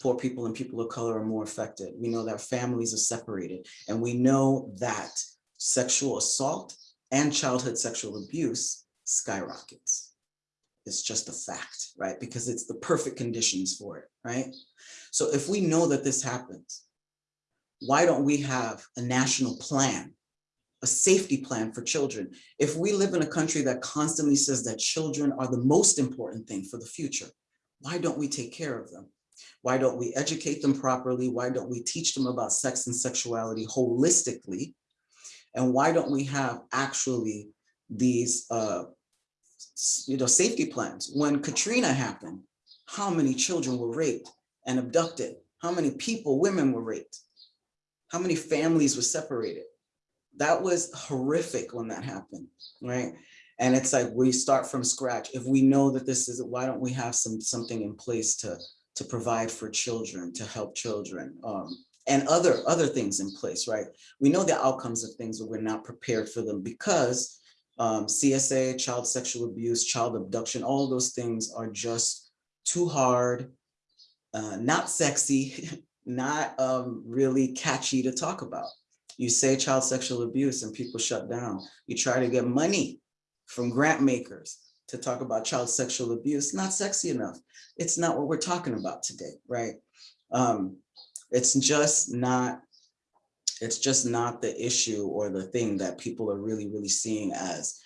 poor people and people of color are more affected. We know that families are separated. And we know that sexual assault and childhood sexual abuse skyrockets. It's just a fact, right? Because it's the perfect conditions for it, right? So if we know that this happens, why don't we have a national plan, a safety plan for children? If we live in a country that constantly says that children are the most important thing for the future, why don't we take care of them? Why don't we educate them properly? Why don't we teach them about sex and sexuality holistically? And why don't we have actually these uh, you know, safety plans? When Katrina happened, how many children were raped and abducted? How many people, women were raped? How many families were separated? That was horrific when that happened, right? And it's like we start from scratch. If we know that this is, why don't we have some something in place to to provide for children, to help children, um, and other other things in place, right? We know the outcomes of things, but we're not prepared for them because um, CSA, child sexual abuse, child abduction, all those things are just too hard, uh, not sexy, not um, really catchy to talk about. You say child sexual abuse and people shut down. You try to get money from grant makers to talk about child sexual abuse, not sexy enough. It's not what we're talking about today, right? Um, it's just not, it's just not the issue or the thing that people are really, really seeing as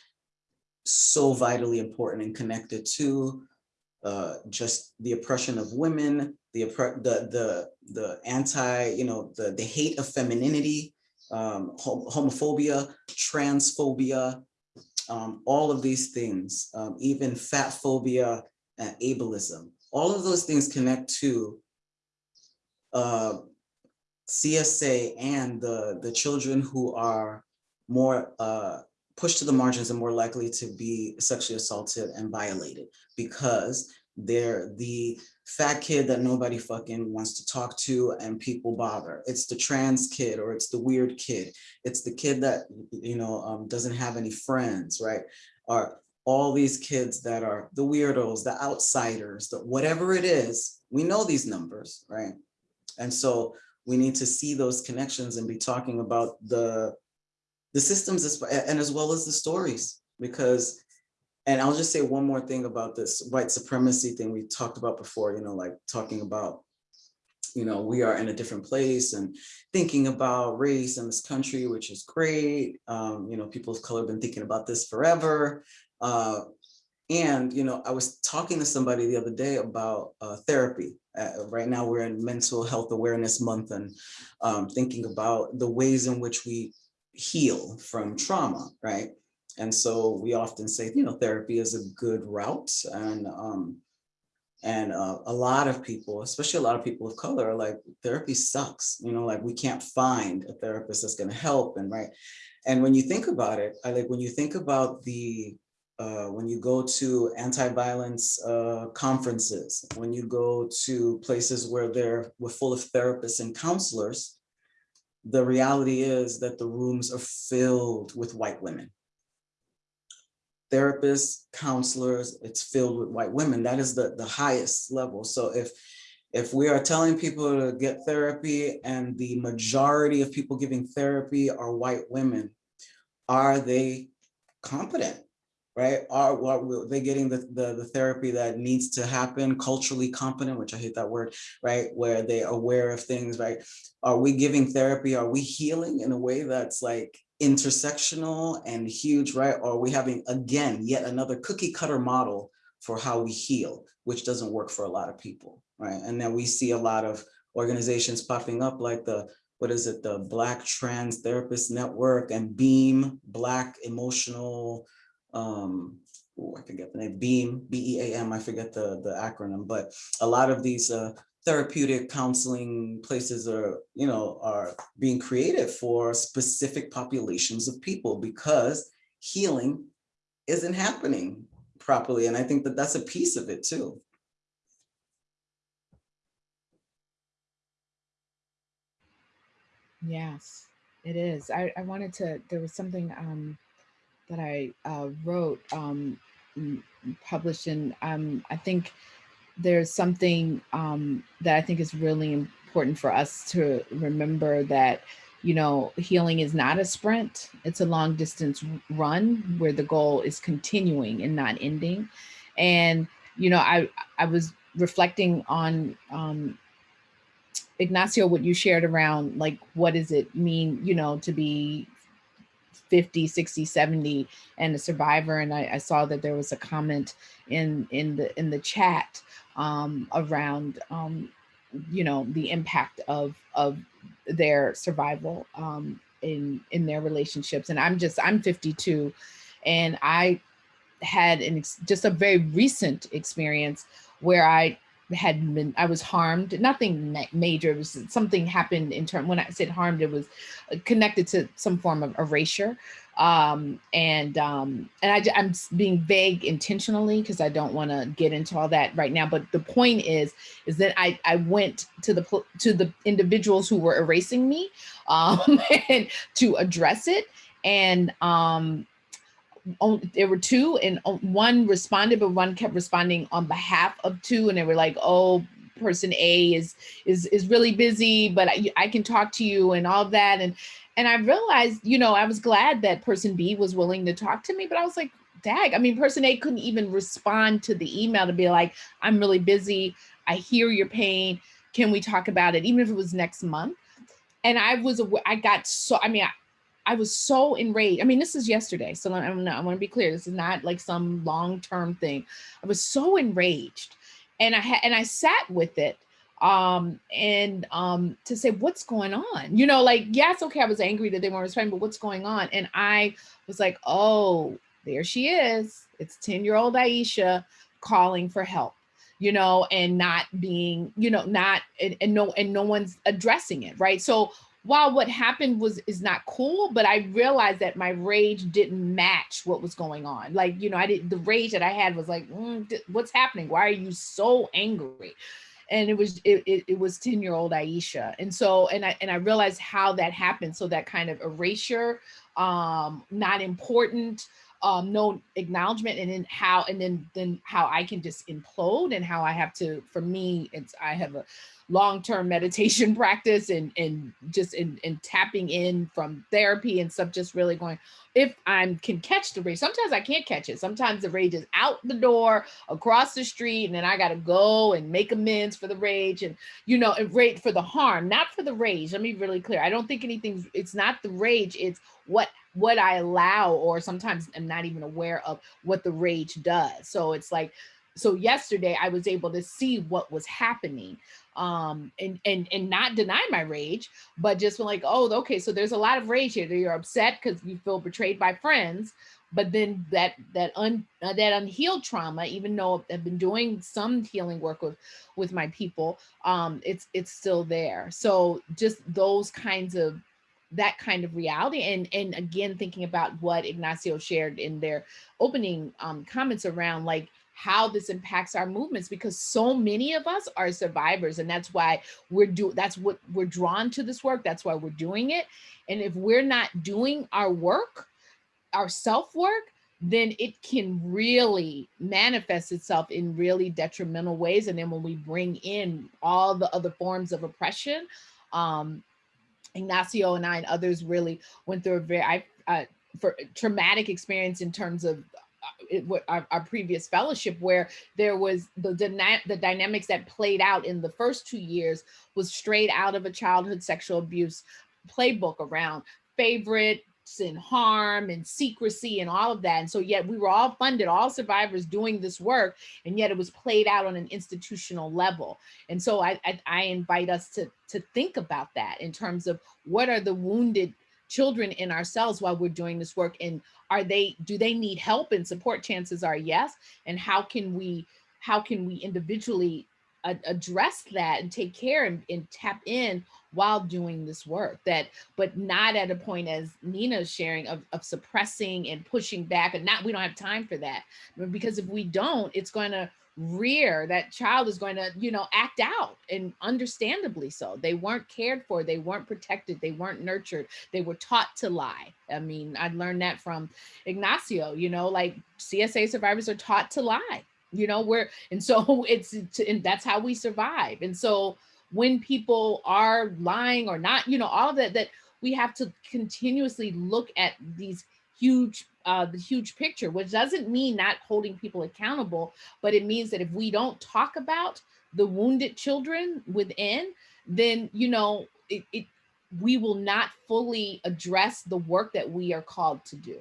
so vitally important and connected to uh, just the oppression of women, the, the, the, the anti, you know, the, the hate of femininity, um, hom- homophobia, transphobia, um, all of these things, um, even fat phobia and ableism, all of those things connect to uh, CSA and the, the children who are more uh, pushed to the margins and more likely to be sexually assaulted and violated because they're the fat kid that nobody fucking wants to talk to and people bother. It's the trans kid or it's the weird kid. It's the kid that, you know, um, doesn't have any friends, right? Or all these kids that are the weirdos, the outsiders, the whatever it is, we know these numbers, right? And so we need to see those connections and be talking about the the systems and as well as the stories because and I'll just say one more thing about this white supremacy thing we talked about before, you know, like talking about, you know, we are in a different place and thinking about race in this country, which is great. Um, you know, people of color have been thinking about this forever. Uh, and, you know, I was talking to somebody the other day about uh, therapy. Uh, right now we're in mental health awareness month and um, thinking about the ways in which we heal from trauma, right? And so we often say, you know, therapy is a good route. And um, and uh, a lot of people, especially a lot of people of color, are like, therapy sucks. You know, like we can't find a therapist that's going to help. And right. And when you think about it, I like when you think about the uh, when you go to anti-violence uh, conferences, when you go to places where they're we're full of therapists and counselors, the reality is that the rooms are filled with white women therapists, counselors, it's filled with white women. That is the, the highest level. So if If we are telling people to get therapy and the majority of people giving therapy are white women, are they competent? Right? Are, are they getting the, the, the therapy that needs to happen, culturally competent, which I hate that word, right? Where they are aware of things, right? Are we giving therapy? Are we healing in a way that's like intersectional and huge, right? Or are we having, again, yet another cookie cutter model for how we heal, which doesn't work for a lot of people, right? And then we see a lot of organizations popping up like the what is it, the Black Trans Therapist Network and BEAM, Black Emotional, um, ooh, I forget the name, BEAM, B-E-A-M, I forget the, the acronym, but a lot of these uh, therapeutic counseling places are, you know, are being created for specific populations of people because healing isn't happening properly. And I think that that's a piece of it too.
Yes, it is. I, I wanted to, there was something um, that I uh, wrote, um, published in, um, I think there's something um, that I think is really important for us to remember that, you know, healing is not a sprint, it's a long distance run where the goal is continuing and not ending. And, you know, I, I was reflecting on um, Ignacio, what you shared around like, what does it mean, you know, to be 50, 60, 70 and a survivor. And I, I saw that there was a comment in, in the, in the chat um, around, um, you know, the impact of, of their survival um, in, in their relationships. And I'm just, I'm 52 and I had an, just a very recent experience where I had been I was harmed nothing ma major it was something happened in term when I said harmed it was connected to some form of erasure um and um and I, i'm being vague intentionally because i don't want to get into all that right now but the point is is that i i went to the to the individuals who were erasing me um and to address it and um there were two and one responded, but one kept responding on behalf of two. And they were like, oh, person A is is is really busy, but I, I can talk to you and all of that. And and I realized, you know, I was glad that person B was willing to talk to me, but I was like, dag, I mean, person A couldn't even respond to the email to be like, I'm really busy. I hear your pain. Can we talk about it? Even if it was next month. And I was, I got so, I mean, I, I was so enraged. I mean, this is yesterday, so I'm not, I want to be clear. This is not like some long-term thing. I was so enraged, and I had and I sat with it, um, and um, to say what's going on. You know, like yes, okay, I was angry that they weren't responding, but what's going on? And I was like, oh, there she is. It's ten-year-old Aishah calling for help you know, and not being, you know, not and, and no and no one's addressing it, right? So while what happened was is not cool, but I realized that my rage didn't match what was going on. Like, you know, I did the rage that I had was like, mm, what's happening? Why are you so angry? And it was it, it, it was 10 year old Aishah. And so and I and I realized how that happened. So that kind of erasure, um, not important, um, no acknowledgement and then how and then then how I can just implode and how I have to for me it's I have a long-term meditation practice and and just in, in tapping in from therapy and stuff just really going if i can catch the rage sometimes i can't catch it. Sometimes the rage is out the door across the street and then i got to go and make amends for the rage and you know and rate for the harm not for the rage. Let me be really clear. I don't think anything it's not the rage it's what what i allow or sometimes i'm not even aware of what the rage does. So it's like so yesterday I was able to see what was happening um and and and not deny my rage but just like oh okay so there's a lot of rage here. You're upset because you feel betrayed by friends but then that that un uh, that unhealed trauma even though i've been doing some healing work with with my people um it's it's still there. So just those kinds of that kind of reality and and again thinking about what ignacio shared in their opening um comments around like how this impacts our movements because so many of us are survivors and that's why we're do that's what we're drawn to this work that's why we're doing it and if we're not doing our work our self work then it can really manifest itself in really detrimental ways. And then when we bring in all the other forms of oppression, um, Ignacio and I and others really went through a very I, uh, for traumatic experience in terms of Uh, our, our previous fellowship where there was the, the dynamics that played out in the first two years was straight out of a childhood sexual abuse playbook around favorite and harm and secrecy and all of that. And so yet we were all funded, all survivors doing this work, and yet it was played out on an institutional level. And so I, I, I invite us to, to think about that in terms of what are the wounded children in ourselves while we're doing this work and are they do they need help and support? Chances are yes. And how can we how can we individually address that and take care and, and, tap in while doing this work? That but not at a point as nina's sharing of, of suppressing and pushing back and not we don't have time for that. Because if we don't it's going to rear that child is going to you know act out and understandably so. They weren't cared for they weren't protected they weren't nurtured they were taught to lie. I mean i learned that from ignacio you know like csa survivors are taught to lie you know where and so it's and that's how we survive. And so when people are lying or not you know all of that that we have to continuously look at these huge uh the huge picture which doesn't mean not holding people accountable but it means that if we don't talk about the wounded children within then you know it, it we will not fully address the work that we are called to do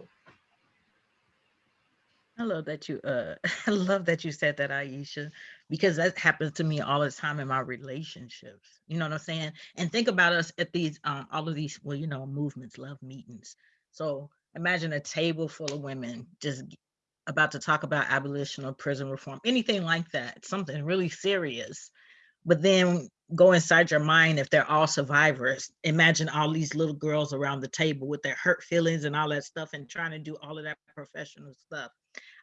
I love that you uh I love that you said that, Aishah, because that happens to me all the time in my relationships. You know what I'm saying? And think about us at these um all of these, well, you know, movements, love meetings. So imagine a table full of women just about to talk about abolition or prison reform, anything like that, something really serious. But then go inside your mind if they're all survivors. Imagine all these little girls around the table with their hurt feelings and all that stuff and trying to do all of that professional stuff.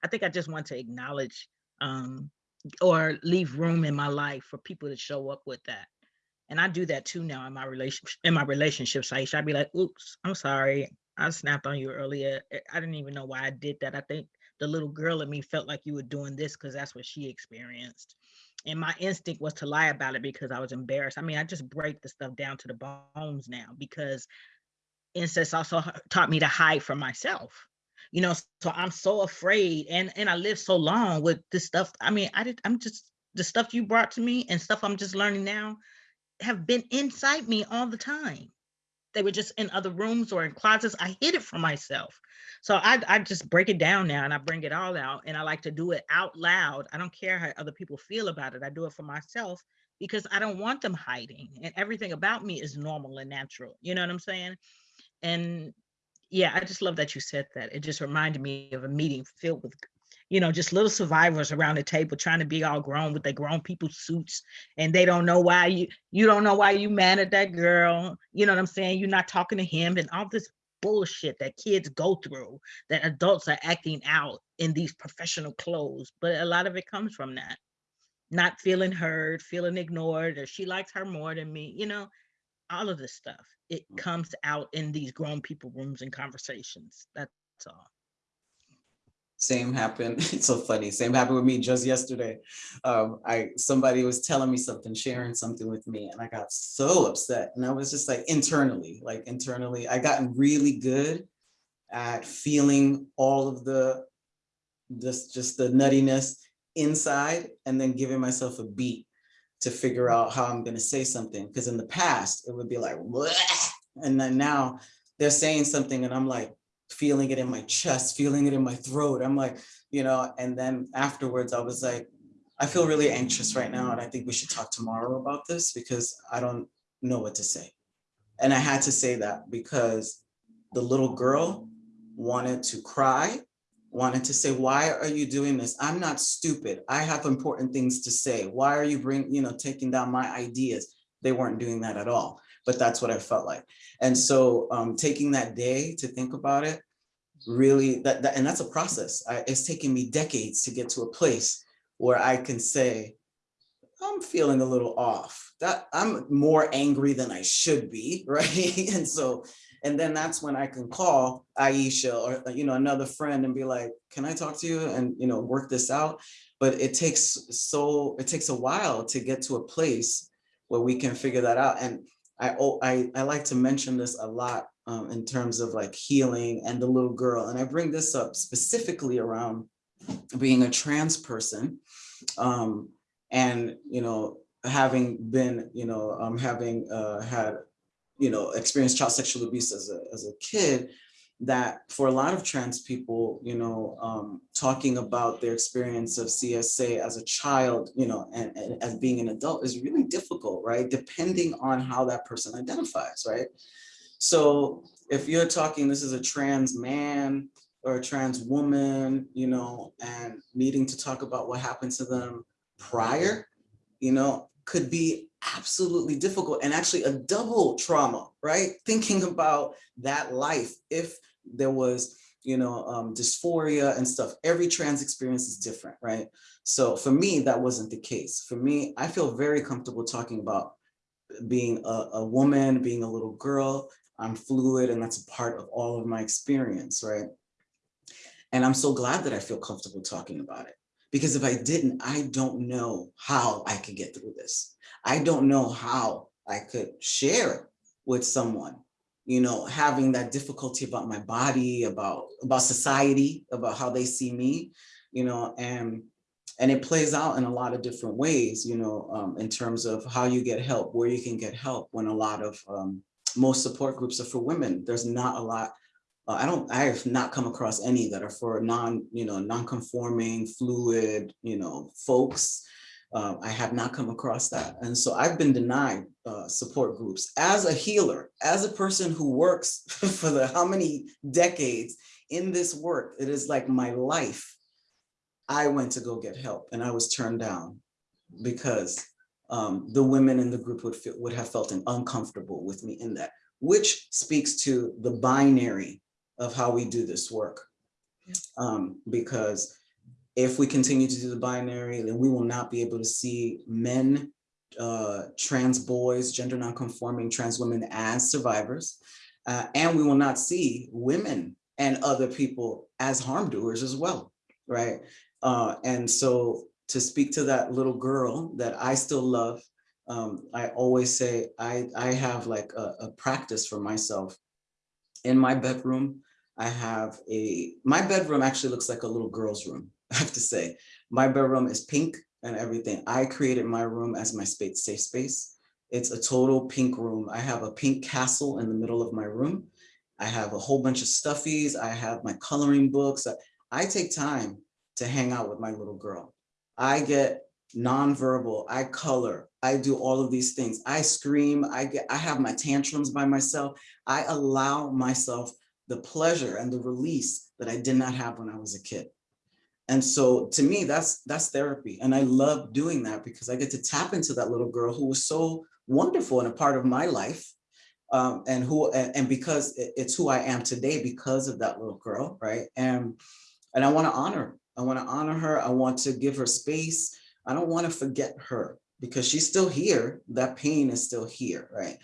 I think I just want to acknowledge um, or leave room in my life for people to show up with that. And I do that too now in my relationship in my relationships. I'd be like, oops, I'm sorry. I snapped on you earlier. Eh, I didn't even know why I did that. I think the little girl in me felt like you were doing this because that's what she experienced. And my instinct was to lie about it because I was embarrassed. I mean, I just break the stuff down to the bones now because incest also taught me to hide from myself you know so i'm so afraid and and i lived so long with this stuff i mean i did i'm just the stuff you brought to me and stuff i'm just learning now have been inside me all the time they were just in other rooms or in closets i hid it from myself. So I, I just break it down now and i bring it all out and i like to do it out loud. I don't care how other people feel about it i do it for myself because i don't want them hiding and everything about me is normal and natural you know what i'm saying? And yeah, I just love that you said that. It just reminded me of a meeting filled with, you know, just little survivors around the table trying to be all grown with their grown people suits, and they don't know why you you don't know why you mad at that girl. You know what I'm saying? You're not talking to him, and all this bullshit that kids go through that adults are acting out in these professional clothes. But a lot of it comes from that, not feeling heard, feeling ignored, or she likes her more than me. You know, all of this stuff it mm. comes out in these grown people rooms and conversations that's all
same happened it's so funny same happened with me just yesterday um i somebody was telling me something sharing something with me and i got so upset and i was just like internally like internally i gotten really good at feeling all of the just just the nuttiness inside and then giving myself a beat to figure out how I'm going to say something. Because in the past, it would be like, Bleh! and then now they're saying something and I'm like feeling it in my chest, feeling it in my throat. I'm like, you know, and then afterwards I was like, I feel really anxious right now. And I think we should talk tomorrow about this because I don't know what to say. And I had to say that because the little girl wanted to cry wanted to say, why are you doing this? I'm not stupid. I have important things to say. Why are you bring, you know, taking down my ideas? They weren't doing that at all, but that's what I felt like. And so um, taking that day to think about it, really, that, that and that's a process. I, it's taken me decades to get to a place where I can say, I'm feeling a little off. That I'm more angry than I should be, right? and so And then that's when I can call Aishah or, you know, another friend and be like, can I talk to you and, you know, work this out? But it takes so, it takes a while to get to a place where we can figure that out. And I, I, I like to mention this a lot um, in terms of like healing and the little girl. And I bring this up specifically around being a trans person um, and, you know, having been, you know, um, having uh, had, you know, experienced child sexual abuse as a, as a kid, that for a lot of trans people, you know, um, talking about their experience of CSA as a child, you know, and, and as being an adult is really difficult, right? Depending on how that person identifies, right? So if you're talking, this is a trans man or a trans woman, you know, and needing to talk about what happened to them prior, you know, could be absolutely difficult and actually a double trauma, right? Thinking about that life if there was, you know, um, dysphoria and stuff. Every trans experience is different, right? So for me, that wasn't the case. For me, I feel very comfortable talking about being a, a woman, being a little girl. I'm fluid and that's a part of all of my experience, right? And I'm so glad that I feel comfortable talking about it. Because if I didn't, I don't know how I could get through this. I don't know how I could share it with someone, you know, having that difficulty about my body, about, about society, about how they see me, you know, and, and it plays out in a lot of different ways, you know, um, in terms of how you get help, where you can get help when a lot of, um, most support groups are for women. There's not a lot uh, I don't, I have not come across any that are for non, you know, non-conforming, fluid, you know, folks. Uh, I have not come across that. And so I've been denied uh, support groups as a healer, as a person who works for the how many decades in this work, it is like my life. I went to go get help and I was turned down because um, the women in the group would, feel, would have felt uncomfortable with me in that, which speaks to the binary of how we do this work. Um, because if we continue to do the binary, then we will not be able to see men, uh, trans boys, gender nonconforming trans women as survivors. Uh, and we will not see women and other people as harm doers as well, right? Uh, and so to speak to that little girl that I still love, um, I always say I, I have like a, a practice for myself in my bedroom I have a, my bedroom actually looks like a little girl's room, I have to say. My bedroom is pink and everything. I created my room as my space, safe space. It's a total pink room. I have a pink castle in the middle of my room. I have a whole bunch of stuffies. I have my coloring books. I take time to hang out with my little girl. I get nonverbal, I color, I do all of these things. I scream, I get, I have my tantrums by myself. I allow myself the pleasure and the release that I did not have when I was a kid. And so to me, that's that's therapy. And I love doing that because I get to tap into that little girl who was so wonderful and a part of my life. Um, and who and, and because it's who I am today because of that little girl, right? And and I want to honor. I want to honor her. I want to give her space. I don't want to forget her because she's still here. That pain is still here, right?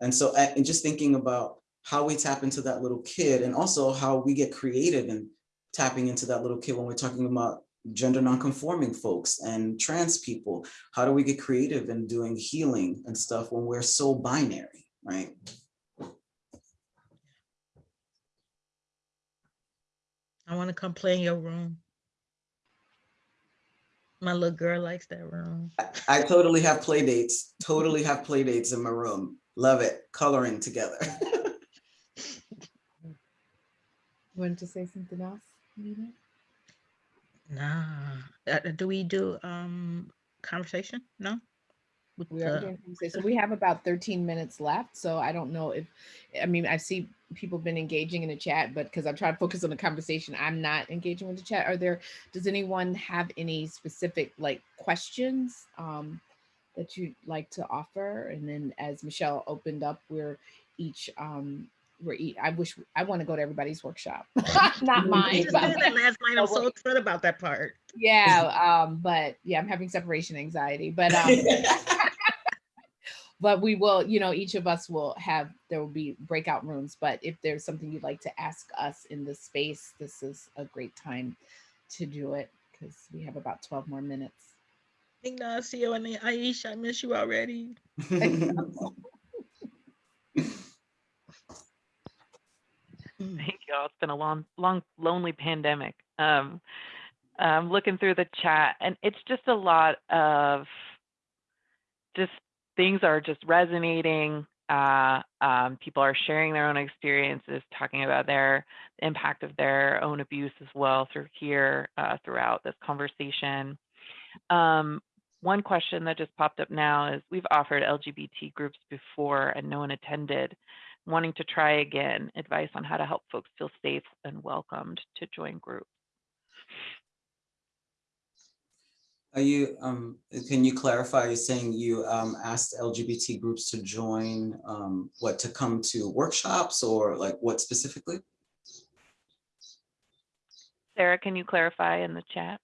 And so and just thinking about how we tap into that little kid and also how we get creative in tapping into that little kid when we're talking about gender nonconforming folks and trans people. How do we get creative in doing healing and stuff when we're so binary, right?
I want to come play in your room. My little girl likes that room.
I, I totally have play dates, totally have play dates in my room. Love it, coloring together.
wanted to say something else? Nina?
Nah. Uh, do we do um conversation? No? With
We are
the-
doing conversation. So we have about 13 minutes left. So I don't know if, I mean, I see people been engaging in the chat, but because I'm trying to focus on the conversation, I'm not engaging with the chat. Are there, does anyone have any specific like questions um, that you'd like to offer? And then as Michelle opened up, we're each, um, we're eat, I wish, I want to go to everybody's workshop, not mine. but-
that last night. I'm so upset about that part.
yeah um but yeah i'm having separation anxiety but um but we will, you know, each of us will have, there will be breakout rooms, but if there's something you'd like to ask us in this space, this is a great time to do it because we have about 12 more minutes.
Ignacio and Aishah, I miss you already.
Thank y'all. It's been a long, long, lonely pandemic. Um, I'm looking through the chat, and it's just a lot of just things are just resonating. Uh, um, people are sharing their own experiences, talking about their impact of their own abuse as well through here uh, throughout this conversation. Um, one question that just popped up now is we've offered LGBT groups before and no one attended wanting to try again, advice on how to help folks feel safe and welcomed to join groups.
Are you, um, can you clarify, you're saying you, um, asked LGBT groups to join, um, what, to come to workshops or like what specifically?
Sarah, can you clarify in the chat?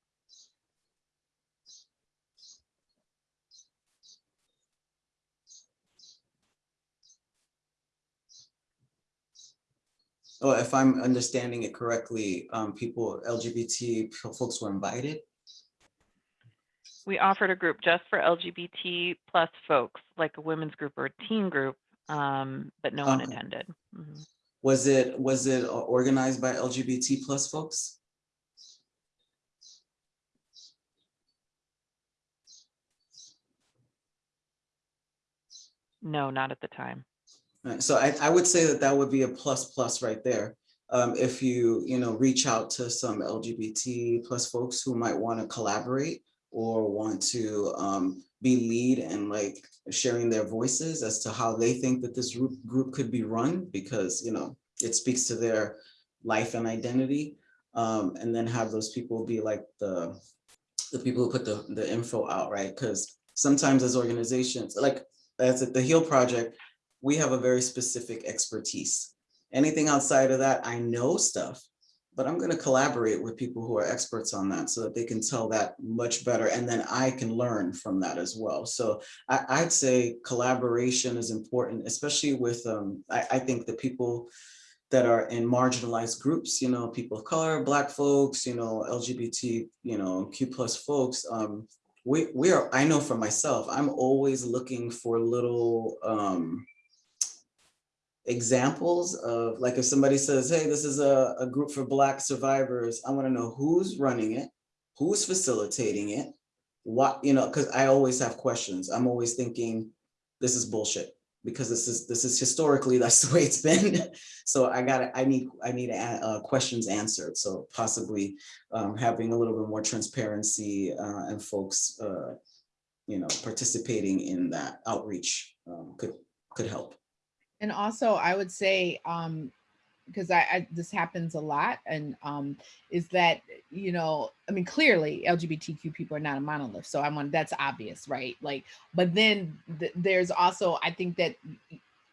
Oh, if I'm understanding it correctly, um, people, LGBT folks were invited?
We offered a group just for LGBT plus folks, like a women's group or a teen group, um, but no one
Okay.
attended. Mhm.
Was it, was it organized by LGBT plus folks?
No, not at the time.
Right, so I, I would say that that would be a plus plus right there. Um, if you, you know, reach out to some LGBT plus folks who might want to collaborate or want to um, be lead and like sharing their voices as to how they think that this group, group could be run because, you know, it speaks to their life and identity. Um, and then have those people be like the, the people who put the, the info out, right? Because sometimes as organizations, like as at the HEAL Project, we have a very specific expertise. Anything outside of that, I know stuff, but I'm gonna collaborate with people who are experts on that so that they can tell that much better and then I can learn from that as well. So I, I'd say collaboration is important, especially with, um, I, I think the people that are in marginalized groups, you know, people of color, black folks, you know, LGBT, you know, Q plus folks, um, we, we are, I know for myself, I'm always looking for little, um, examples of like if somebody says, hey, this is a, a group for black survivors, I want to know who's running it, who's facilitating it, what, you know, because I always have questions. I'm always thinking this is bullshit because this is this is historically that's the way it's been. so I got I need I need questions answered. So possibly um, having a little bit more transparency uh, and folks, uh, you know, participating in that outreach um, could could help.
And also I would say, um, because I, I this happens a lot and um is that you know i mean clearly lgbtq people are not a monolith so i'm on that's obvious right? Like but then th there's also i think that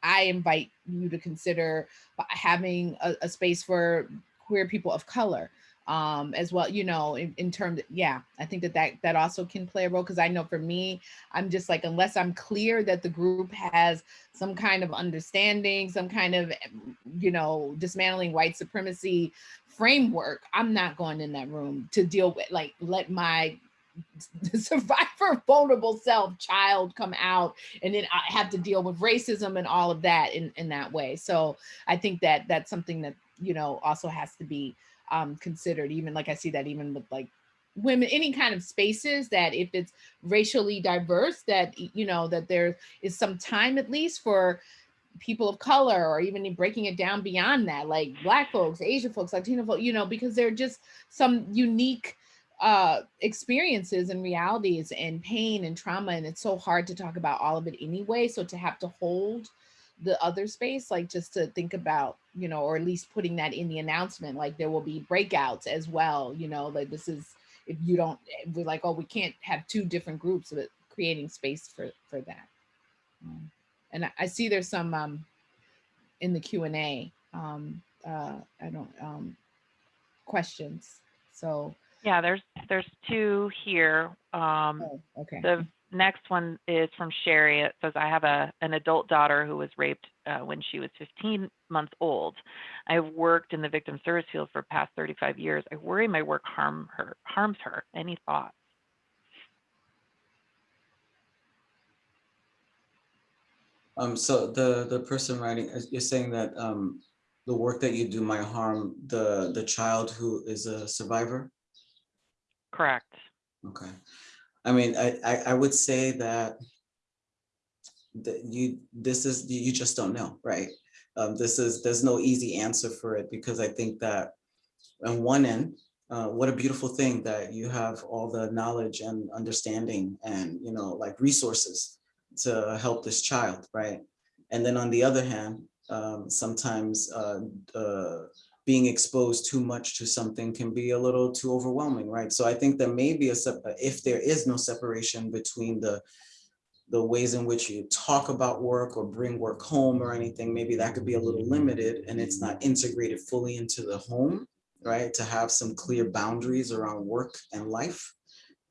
i invite you to consider having a, a space for queer people of color um as well you know in, in terms yeah i think that that that also can play a role because i know for me i'm just like unless i'm clear that the group has some kind of understanding some kind of you know dismantling white supremacy framework i'm not going in that room to deal with like let my survivor vulnerable self child come out and then i have to deal with racism and all of that in in that way. So i think that that's something that you know also has to be um, considered, even like I see that even with like women, any kind of spaces that if it's racially diverse, that, you know, that there is some time at least for people of color or even breaking it down beyond that, like black folks, Asian folks, Latino folks, you know, because they're just some unique uh, experiences and realities and pain and trauma. And it's so hard to talk about all of it anyway. So to have to hold the other space, like just to think about, you know, or at least putting that in the announcement, like there will be breakouts as well, you know, like this is, if you don't, we're like, oh, we can't have two different groups, but creating space for, for that. Um, and I, I, see there's some um, in the Q&A, um, uh, I don't, um, questions. So.
Yeah, there's, there's two here. Um,
oh, okay.
The next one is from Sherry. It says, I have a, an adult daughter who was raped uh, when she was 15 months old. I have worked in the victim service field for the past 35 years. I worry my work harm her, harms her. Any thoughts?
Um, so the, the person writing, is- you're saying that, um, the work that you do might harm the, the child who is a survivor?
Correct.
Okay. I mean, I, I, I would say that that you, this is, you just don't know, right? Um, this is, there's no easy answer for it because I think that on one end, uh, what a beautiful thing that you have all the knowledge and understanding and, you know, like resources to help this child, right? And then on the other hand, um, sometimes uh, uh, being exposed too much to something can be a little too overwhelming, right? So I think there may be a, sep- if there is no separation between the the ways in which you talk about work or bring work home or anything, maybe that could be a little limited and it's not integrated fully into the home, right? To have some clear boundaries around work and life.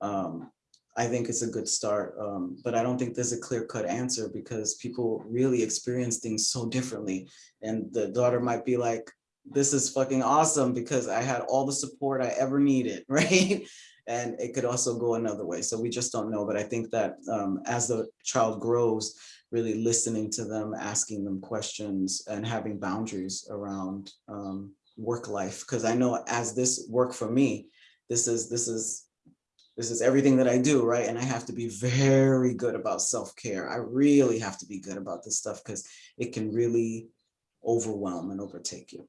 Um, I think it's a good start, um, but I don't think there's a clear cut answer because people really experience things so differently. And the daughter might be like, this is fucking awesome because I had all the support I ever needed, right? And it could also go another way. So we just don't know. But I think that um, as the child grows, really listening to them, asking them questions and having boundaries around um, work life. Because I know as this work for me, this is this is this is everything that I do, right? And I have to be very good about self-care. I really have to be good about this stuff because it can really overwhelm and overtake you.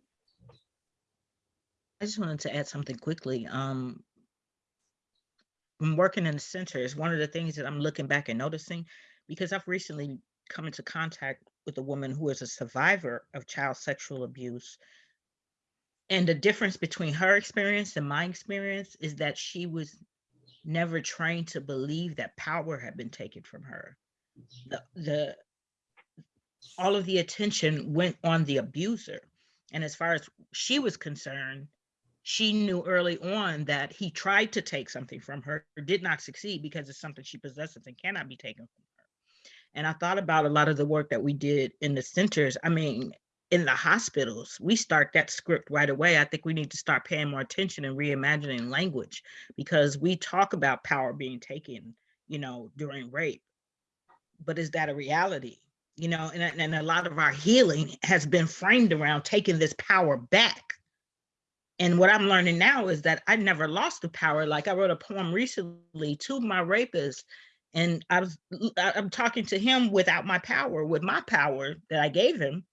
I just wanted to add something quickly. Um, when working in the centers, one of the things that I'm looking back and noticing, because I've recently come into contact with a woman who is a survivor of child sexual abuse. And the difference between her experience and my experience is that she was never trained to believe that power had been taken from her. The, the all of the attention went on the abuser. And as far as she was concerned, she knew early on that he tried to take something from her, did not succeed because it's something she possesses and cannot be taken from her. And I thought about a lot of the work that we did in the centers. I mean, in the hospitals, we start that script right away. I think we need to start paying more attention and reimagining language because we talk about power being taken, you know, during rape. But is that a reality? You know, and, and a lot of our healing has been framed around taking this power back. And what I'm learning now is that I never lost the power. Like I wrote a poem recently to my rapist, and I was I'm talking to him without my power, with my power that I gave him,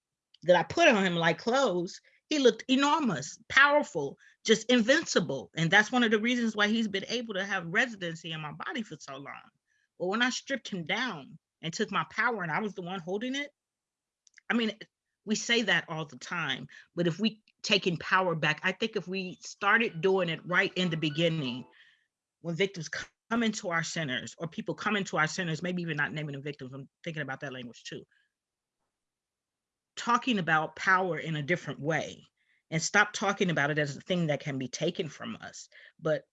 that I put on him like clothes. He looked enormous, powerful, just invincible. And that's one of the reasons why he's been able to have residency in my body for so long. But when I stripped him down and took my power and I was the one holding it, I mean, we say that all the time, but if we taking power back, I think if we started doing it right in the beginning, when victims come into our centers or people come into our centers, maybe even not naming them victims, I'm thinking about that language too. Talking about power in a different way and stop talking about it as a thing that can be taken from us. But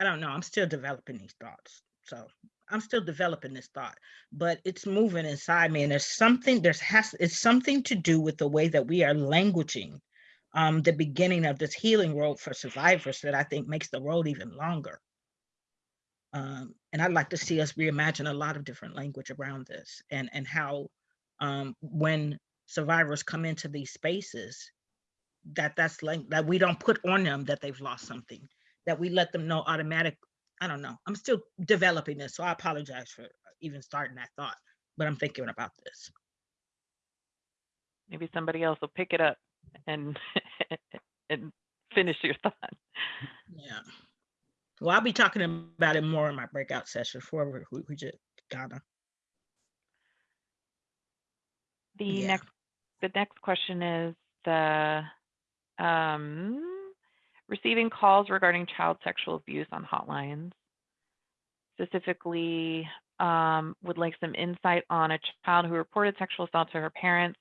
I don't know, I'm still developing these thoughts. So I'm still developing this thought, but it's moving inside me. And there's something, there's has, it's something to do with the way that we are languaging um, the beginning of this healing road for survivors that I think makes the road even longer. Um, and I'd like to see us reimagine a lot of different language around this and, and how um, when survivors come into these spaces, that that's like, that we don't put on them that they've lost something, that we let them know automatic. I don't know. I'm still developing this, so I apologize for even starting that thought, but I'm thinking about this.
Maybe somebody else will pick it up and and finish your thought.
Yeah. Well, I'll be talking about it more in my breakout session for we, we just Ghana.
The
Yeah.
next the next question is the um, receiving calls regarding child sexual abuse on hotlines. Specifically, um, would like some insight on a child who reported sexual assault to her parents,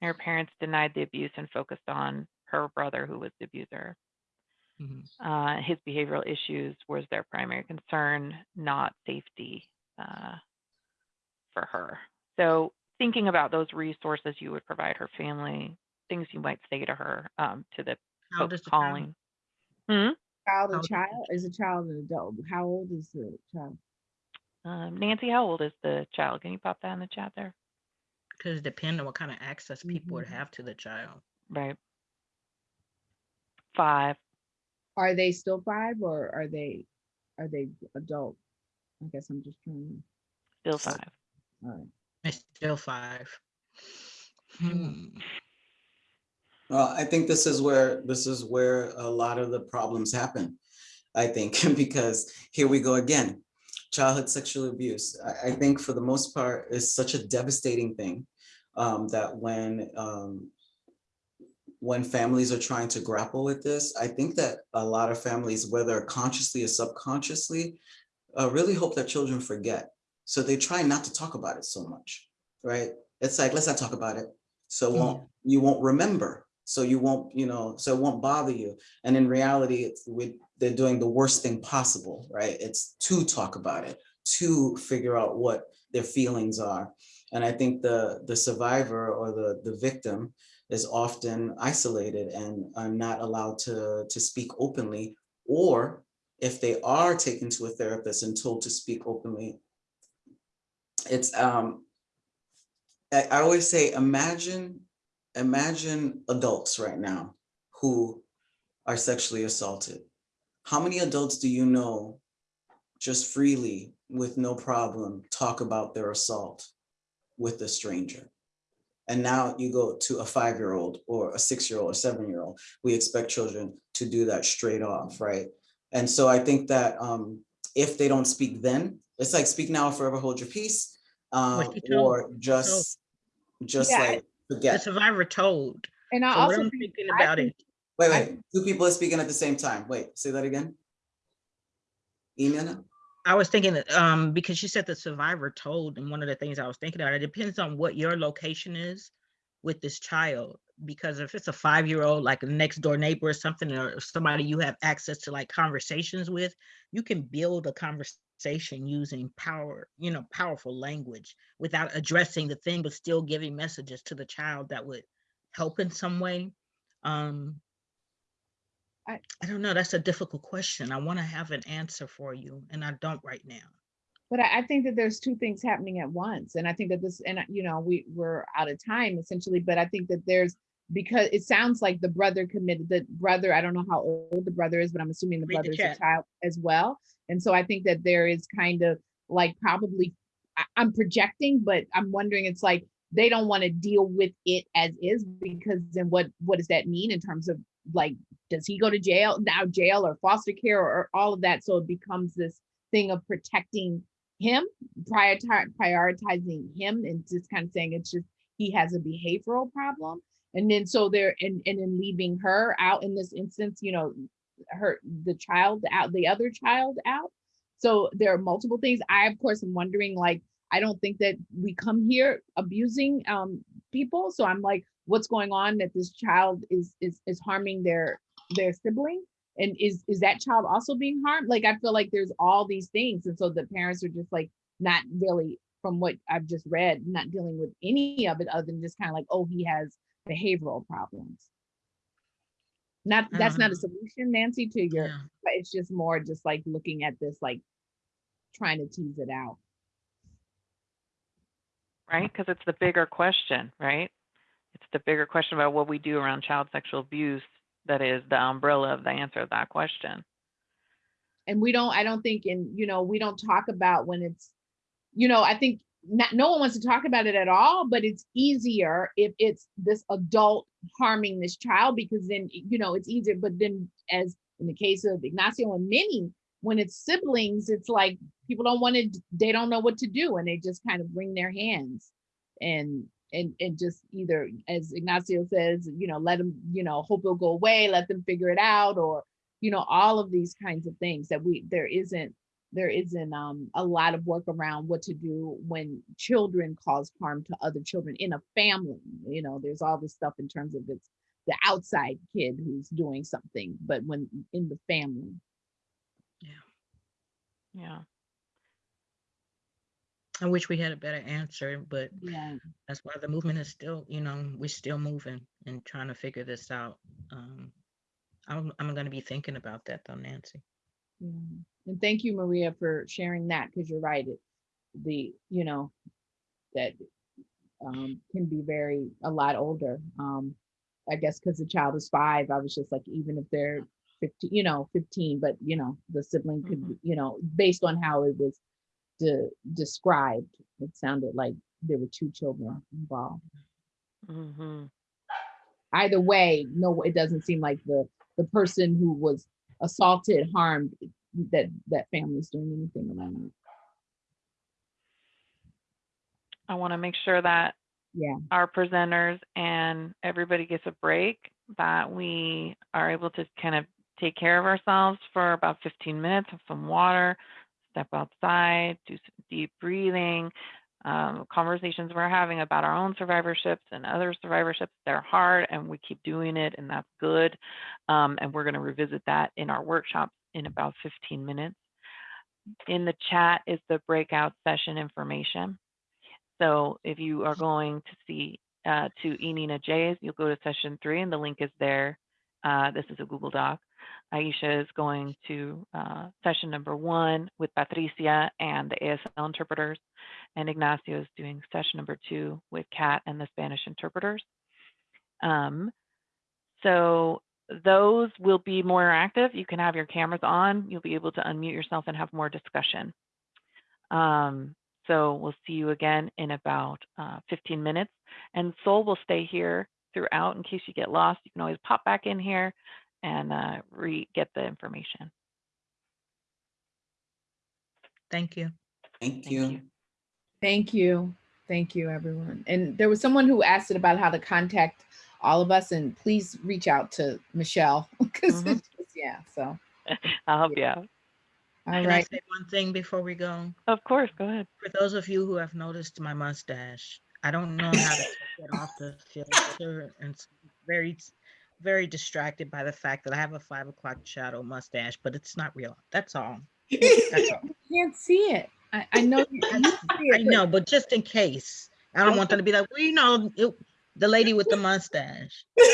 and her parents denied the abuse and focused on her brother who was the abuser.
Mhm.
Uh, his behavioral issues was their primary concern, not safety uh, for her. So thinking about those resources you would provide her family, things you might say to her, um, to the
How
folks
child?
calling. Hmm?
Child
How
or
old is
child? Is a child an adult? How old is the child?
Um, Nancy, how old is the child? Can you pop that in the chat there?
Because depending on what kind of access people would
Mhm.
have to the child.
Right. Five.
Are they still five or are they, are they adult? I guess I'm just trying,
Still
So-
five.
all right.
It's still five. Hmm.
Well, I think this is where, this is where a lot of the problems happen. I think, because here we go again. Childhood sexual abuse, I, I think for the most part is such a devastating thing. Um, that when, um. When families are trying to grapple with this, I think that a lot of families, whether consciously or subconsciously. Uh, really hope that children forget, so they try not to talk about it so much, right? It's like, let's not talk about it. So
Mm.
won't, you won't remember, so you won't, you know, so it won't bother you. And in reality, it's we, they're doing the worst thing possible, right? It's to talk about it, to figure out what their feelings are. And I think the the survivor or the the victim is often isolated and are not allowed to to speak openly. Or if they are taken to a therapist and told to speak openly, it's um I, I always say, imagine, imagine adults right now who are sexually assaulted. How many adults do you know just freely, with no problem, talk about their assault with a stranger? And now you go to a five-year-old or a six-year-old or seven-year-old, we expect children to do that straight off, right? And so I think that um, if they don't speak then, it's like speak now or forever hold your peace. Um, or just, just
Yeah, I-
like
The survivor told.
And I
So
also think,
thinking about
think-
it,
Wait,
I
wait, two people are speaking at the same time. Wait, say that again. Ina?
I was thinking that, um, because you said the survivor told, and one of the things I was thinking about, it depends on what your location is with this child. Because if it's a five-year-old, like a next door neighbor or something, or somebody you have access to like conversations with, you can build a conversation using power, you know, powerful language without addressing the thing, but still giving messages to the child that would help in some way. Um,
I-
I don't know. That's a difficult question. I want to have an answer for you, and I don't right now.
But I, I think that there's two things happening at once. And I think that this, and you know, we, we're out of time essentially, but I think that there's, because it sounds like the brother committed, the brother, I don't know how old the brother is, but I'm assuming the
Read the
brother is a child as well. And so I think that there is kind of like probably, I'm projecting, but I'm wondering, it's like, they don't want to deal with it as is because then what, what does that mean in terms of like, does he go to jail now, jail or foster care or, or all of that? So it becomes this thing of protecting him, prioritize, prioritizing him and just kind of saying it's just, he has a behavioral problem. And then so there, and, and then leaving her out in this instance, you know, her, the child out, the other child out. So there are multiple things. I, of course, am wondering, like, I don't think that we come here abusing um people. So I'm like, what's going on that this child is is is harming their their sibling? And is is that child also being harmed? Like I feel like there's all these things. And so the parents are just like not really from what I've just read, not dealing with any of it other than just kind of like, oh, he has behavioral problems. Not that's not a
Um,
solution, Nancy, to your
Yeah.
but it's just more just like looking at this, like trying to tease it out.
right? Because it's the bigger question, right? It's the bigger question about what we do around child sexual abuse that is the umbrella of the answer to that question.
And we don't, I don't think in, you know, we don't talk about when it's, you know, I think not, no one wants to talk about it at all, but it's easier if it's this adult harming this child because then, you know, it's easier. But then as in the case of Ignacio and Minnie, when it's siblings, it's like people don't want to, they don't know what to do and they just kind of wring their hands and and and just either as Ignacio says, you know, let them, you know, hope it'll go away, let them figure it out, or you know, all of these kinds of things that we there isn't there isn't um a lot of work around what to do when children cause harm to other children in a family. You know, there's all this stuff in terms of it's the outside kid who's doing something, but when in the family.
Yeah. Yeah.
I wish we had a better answer, but
Yeah.
that's why the movement is still, you know, we're still moving and trying to figure this out. Um, I'm, I'm gonna be thinking about that though, Nancy.
Yeah. And thank you, Maria, for sharing that, because you're right. It, the, you know, that um, can be very, a lot older. Um, I guess because the child is five, I was just like, even if they're 15, you know, 15, but you know, the sibling could,
Mhm.
you know, based on how it was de- described, it sounded like there were two children involved.
mm -hmm.
Either way, no, it doesn't seem like the, the person who was assaulted, harmed, that, that family's doing anything around it.
I want to make sure that
Yeah.
our presenters and everybody gets a break, that we are able to kind of take care of ourselves for about 15 minutes, have some water, step outside, do some deep breathing. Um, conversations we're having about our own survivorships and other survivorships, they're hard and we keep doing it and that's good. Um, and we're going to revisit that in our workshops in about 15 minutes. In the chat is the breakout session information. So if you are going to see uh, to Enina J's, you'll go to session three and the link is there. Uh, this is a Google Doc. Aishah is going to uh, session number one with Patricia and the ASL interpreters. And Ignacio is doing session number two with Kat and the Spanish interpreters. Um, so those will be more interactive. You can have your cameras on. You'll be able to unmute yourself and have more discussion. Um, so we'll see you again in about uh, 15 minutes. And Sol will stay here throughout in case you get lost. You can always pop back in here and uh, re get the information.
Thank you.
Thank
Thank
you.
you.
Thank you. Thank you, everyone. And there was someone who asked it about how to contact all of us and please reach out to Michelle. Because
Mhm.
yeah, so
I'll help you out.
all
Can I say one thing before we go?
Of course, go ahead.
For those of you who have noticed my mustache, I don't know how to get off the filter and it's very, very distracted by the fact that I have a five o'clock shadow mustache, but it's not real. That's all. That's all.
Can't see it. I, I know you, you
I know, but just in case, I don't want them to be like, well, you know, it, the lady with the mustache.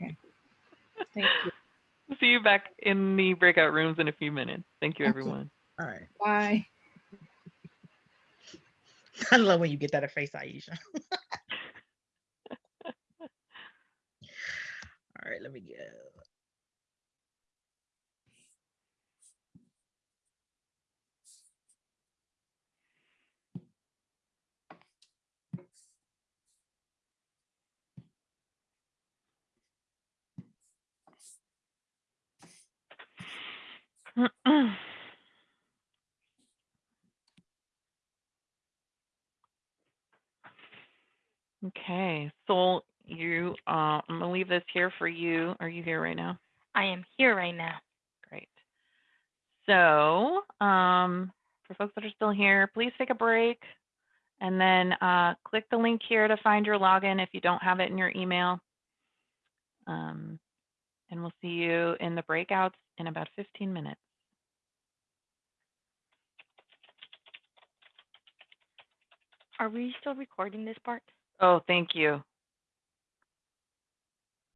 Okay. Thank you.
See you back in the breakout rooms in a few minutes. Thank you,
Okay.
everyone.
All right.
Bye.
I love when you get that a face, Aishah. All right, let me go.
okay, so you, uh, I'm gonna leave this here for you. Are you here right now?
I am here right now.
Great. So, um, for folks that are still here, please take a break and then uh, click the link here to find your login if you don't have it in your email. Um, and we'll see you in the breakouts in about 15 minutes.
Are we still recording this part?
Oh, thank you.